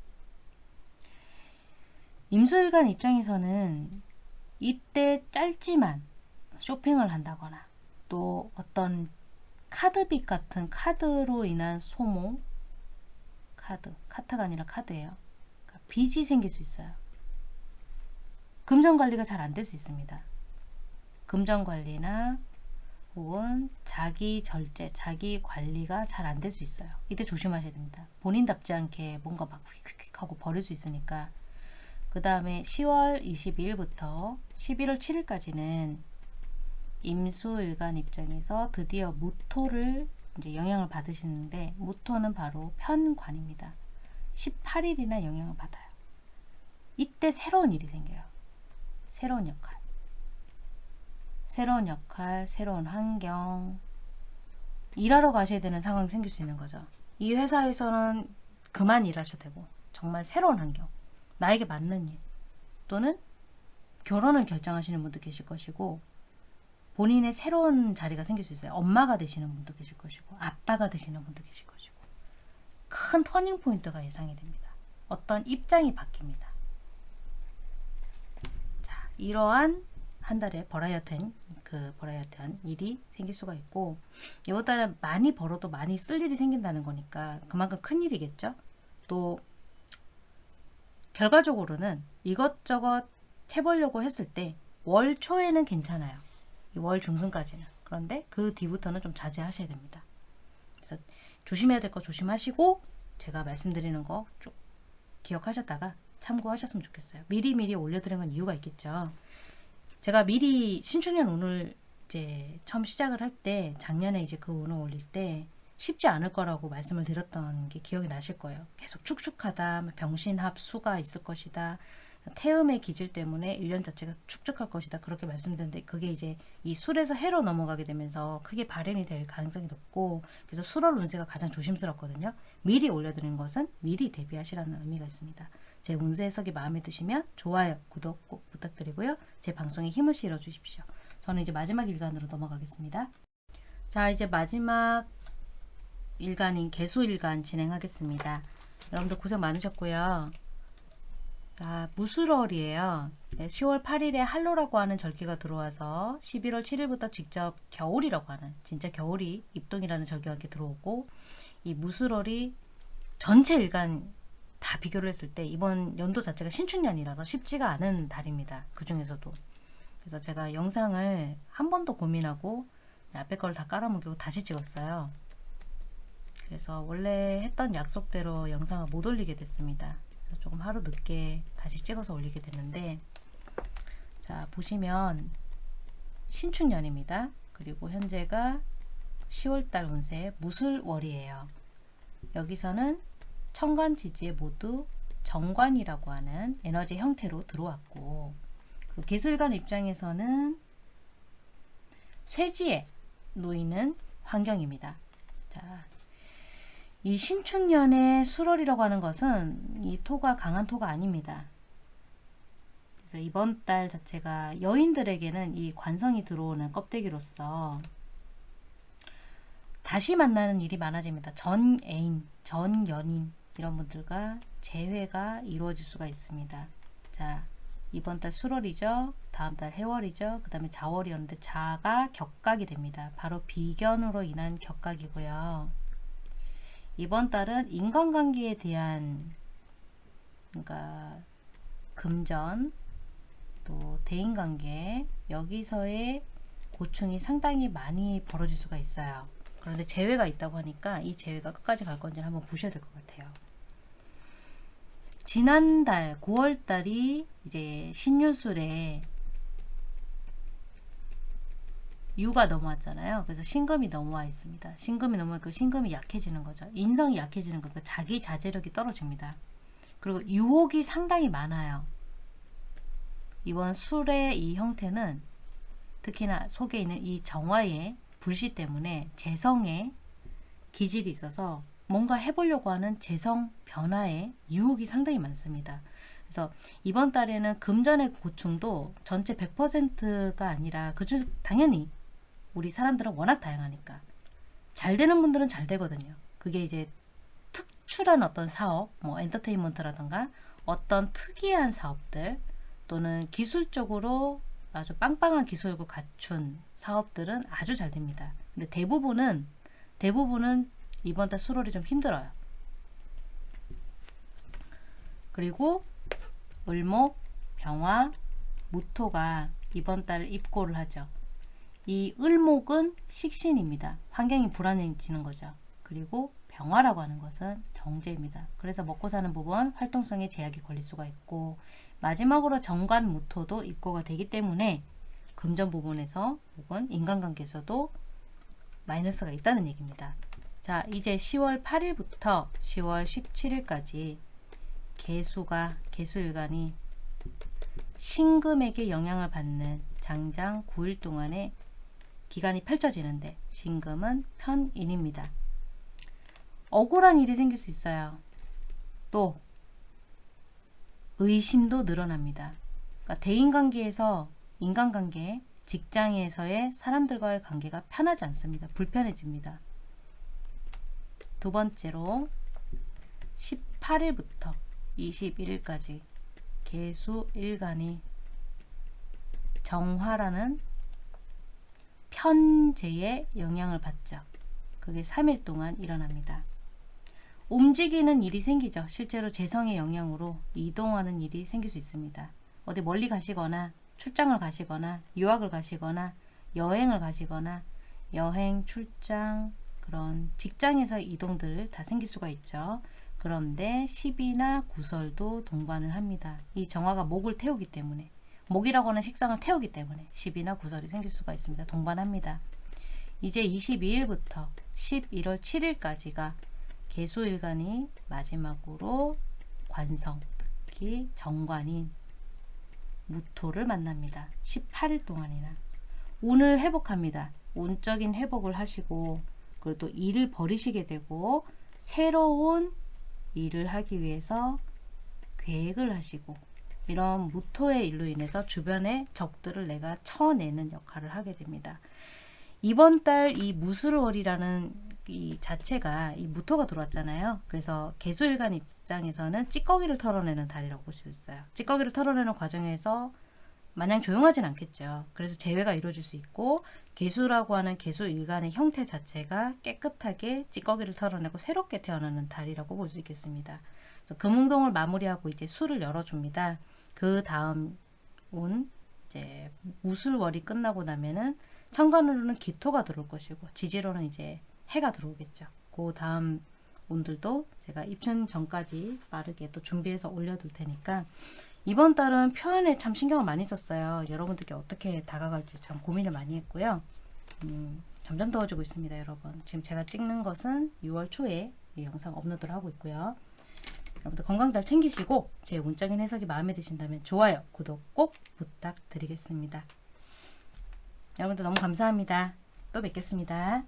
임수일간 입장에서는 이때 짧지만 쇼핑을 한다거나 또 어떤 카드빚 같은 카드로 인한 소모 카드, 카트가 아니라 카드예요. 그러니까 빚이 생길 수 있어요. 금전 관리가 잘 안 될 수 있습니다. 금전 관리나 혹은 자기 절제, 자기 관리가 잘 안 될 수 있어요. 이때 조심하셔야 됩니다. 본인답지 않게 뭔가 막 휙휙 하고 버릴 수 있으니까 그 다음에 10월 22일부터 11월 7일까지는 임수일간 입장에서 드디어 무토를 이제 영향을 받으시는데 무토는 바로 편관입니다. 18일이나 영향을 받아요. 이때 새로운 일이 생겨요. 새로운 역할. 새로운 역할, 새로운 환경. 일하러 가셔야 되는 상황이 생길 수 있는 거죠. 이 회사에서는 그만 일하셔도 되고 정말 새로운 환경, 나에게 맞는 일 또는 결혼을 결정하시는 분도 계실 것이고 본인의 새로운 자리가 생길 수 있어요. 엄마가 되시는 분도 계실 것이고 아빠가 되시는 분도 계실 것이고 큰 터닝 포인트가 예상이 됩니다. 어떤 입장이 바뀝니다. 자, 이러한 한 달에 버라이어티한 그 버라이어티한 일이 생길 수가 있고 이번 달에 많이 벌어도 많이 쓸 일이 생긴다는 거니까 그만큼 큰 일이겠죠. 또 결과적으로는 이것저것 해보려고 했을 때 월 초에는 괜찮아요. 이월 중순까지는. 그런데 그 뒤부터는 좀 자제하셔야 됩니다. 그래서 조심해야 될 거 조심하시고 제가 말씀드리는 거 쭉 기억하셨다가 참고하셨으면 좋겠어요. 미리미리 올려드린 건 이유가 있겠죠. 제가 미리 신축년 운을 이제 처음 시작을 할 때 작년에 이제 그 운을 올릴 때 쉽지 않을 거라고 말씀을 드렸던 게 기억이 나실 거예요. 계속 축축하다, 뭐 병신합 수가 있을 것이다. 태음의 기질 때문에 1년 자체가 축축할 것이다. 그렇게 말씀드렸는데 그게 이제 이 술에서 해로 넘어가게 되면서 크게 발현이 될 가능성이 높고 그래서 술월 운세가 가장 조심스럽거든요. 미리 올려드리는 것은 미리 대비하시라는 의미가 있습니다. 제 운세 해석이 마음에 드시면 좋아요, 구독 꼭 부탁드리고요. 제 방송에 힘을 실어 주십시오. 저는 이제 마지막 일간으로 넘어가겠습니다. 자, 이제 마지막 일간인 개수일간 진행하겠습니다. 여러분들 고생 많으셨고요. 자, 무술월이에요. 네, 10월 8일에 한로라고 하는 절기가 들어와서 11월 7일부터 직접 겨울이라고 하는 진짜 겨울이 입동이라는 절기가 들어오고 이 무술월이 전체 일간 다 비교를 했을 때 이번 연도 자체가 신축년이라서 쉽지가 않은 달입니다. 그 중에서도. 그래서 제가 영상을 한 번 더 고민하고 앞에 거를 다 깔아뭉개고 다시 찍었어요. 그래서 원래 했던 약속대로 영상을 못 올리게 됐습니다. 조금 하루 늦게 다시 찍어서 올리게 됐는데 자 보시면 신축년입니다. 그리고 현재가 10월달 운세 무술월이에요. 여기서는 천간 지지에 모두 정관이라고 하는 에너지 형태로 들어왔고 기술관 입장에서는 쇠지에 놓이는 환경입니다. 자, 이 신축년의 수월이라고 하는 것은 이 토가 강한 토가 아닙니다. 그래서 이번 달 자체가 여인들에게는 이 관성이 들어오는 껍데기로서 다시 만나는 일이 많아집니다. 전 애인, 전 연인 이런 분들과 재회가 이루어질 수가 있습니다. 자, 이번 달 수월이죠. 다음 달 해월이죠. 그 다음에 자월이었는데 자가 격각이 됩니다. 바로 비견으로 인한 격각이고요. 이번 달은 인간관계에 대한 그러니까 금전 또 대인관계 여기서의 고충이 상당히 많이 벌어질 수가 있어요. 그런데 재회가 있다고 하니까 이 재회가 끝까지 갈 건지 한번 보셔야 될 것 같아요. 지난달 9월달이 이제 신유술에 유가 넘어왔잖아요. 그래서 신금이 넘어와 있습니다. 신금이 넘어있고 신금이 약해지는 거죠. 인성이 약해지는 거니까 자기 자제력이 떨어집니다. 그리고 유혹이 상당히 많아요. 이번 술의 이 형태는 특히나 속에 있는 이 정화의 불씨 때문에 재성에 기질이 있어서 뭔가 해보려고 하는 재성 변화에 유혹이 상당히 많습니다. 그래서 이번 달에는 금전의 고충도 전체 100%가 아니라 그중 당연히 우리 사람들은 워낙 다양하니까 잘 되는 분들은 잘 되거든요. 그게 이제 특출한 어떤 사업, 뭐 엔터테인먼트라던가 어떤 특이한 사업들 또는 기술적으로 아주 빵빵한 기술을 갖춘 사업들은 아주 잘 됩니다. 근데 대부분은 대부분은 이번 달 수월이 좀 힘들어요. 그리고 을목, 병화, 무토가 이번 달 입고를 하죠. 이 을목은 식신입니다. 환경이 불안해지는 거죠. 그리고 병화라고 하는 것은 정제입니다. 그래서 먹고 사는 부분 활동성에 제약이 걸릴 수가 있고 마지막으로 정관 무토도 입고가 되기 때문에 금전 부분에서 혹은 인간관계에서도 마이너스가 있다는 얘기입니다. 자 이제 10월 8일부터 10월 17일까지 개수가 개수일간이 신금에게 영향을 받는 장장 9일 동안의 기간이 펼쳐지는데 신금은 편인입니다. 억울한 일이 생길 수 있어요. 또 의심도 늘어납니다. 그러니까 대인관계에서 인간관계, 직장에서의 사람들과의 관계가 편하지 않습니다. 불편해집니다. 두 번째로 18일부터 21일까지 개수 일간이 정화라는 편제의 영향을 받죠. 그게 3일 동안 일어납니다. 움직이는 일이 생기죠. 실제로 재성의 영향으로 이동하는 일이 생길 수 있습니다. 어디 멀리 가시거나 출장을 가시거나 유학을 가시거나 여행을 가시거나 여행, 출장, 그런 직장에서 이동들 다 생길 수가 있죠. 그런데 10이나 구설도 동반을 합니다. 이 정화가 목을 태우기 때문에 목이라고 하는 식상을 태우기 때문에 10이나 구설이 생길 수가 있습니다. 동반합니다. 이제 22일부터 11월 7일까지가 개수일간이 마지막으로 관성, 특히 정관인 무토를 만납니다. 18일 동안이나 운을 회복합니다. 운적인 회복을 하시고 그리고 또 일을 버리시게 되고 새로운 일을 하기 위해서 계획을 하시고 이런 무토의 일로 인해서 주변의 적들을 내가 쳐내는 역할을 하게 됩니다. 이번 달 이 무술월이라는 이 자체가 이 무토가 들어왔잖아요. 그래서 개수일간 입장에서는 찌꺼기를 털어내는 달이라고 볼 수 있어요. 찌꺼기를 털어내는 과정에서 마냥 조용하진 않겠죠. 그래서 재회가 이루어질 수 있고 개수라고 하는 개수일간의 형태 자체가 깨끗하게 찌꺼기를 털어내고 새롭게 태어나는 달이라고 볼 수 있겠습니다. 금운동을 마무리하고 이제 수를 열어줍니다. 그 다음 운 이제 무술월이 끝나고 나면은 천간으로는 기토가 들어올 것이고 지지로는 이제 해가 들어오겠죠. 그 다음 운들도 제가 입춘 전까지 빠르게 또 준비해서 올려둘 테니까 이번 달은 표현에 참 신경을 많이 썼어요. 여러분들께 어떻게 다가갈지 참 고민을 많이 했고요. 음, 점점 더워지고 있습니다, 여러분. 지금 제가 찍는 것은 6월 초에 이 영상 업로드를 하고 있고요. 여러분들 건강 잘 챙기시고 제 운적인 해석이 마음에 드신다면 좋아요, 구독 꼭 부탁드리겠습니다. 여러분들 너무 감사합니다. 또 뵙겠습니다.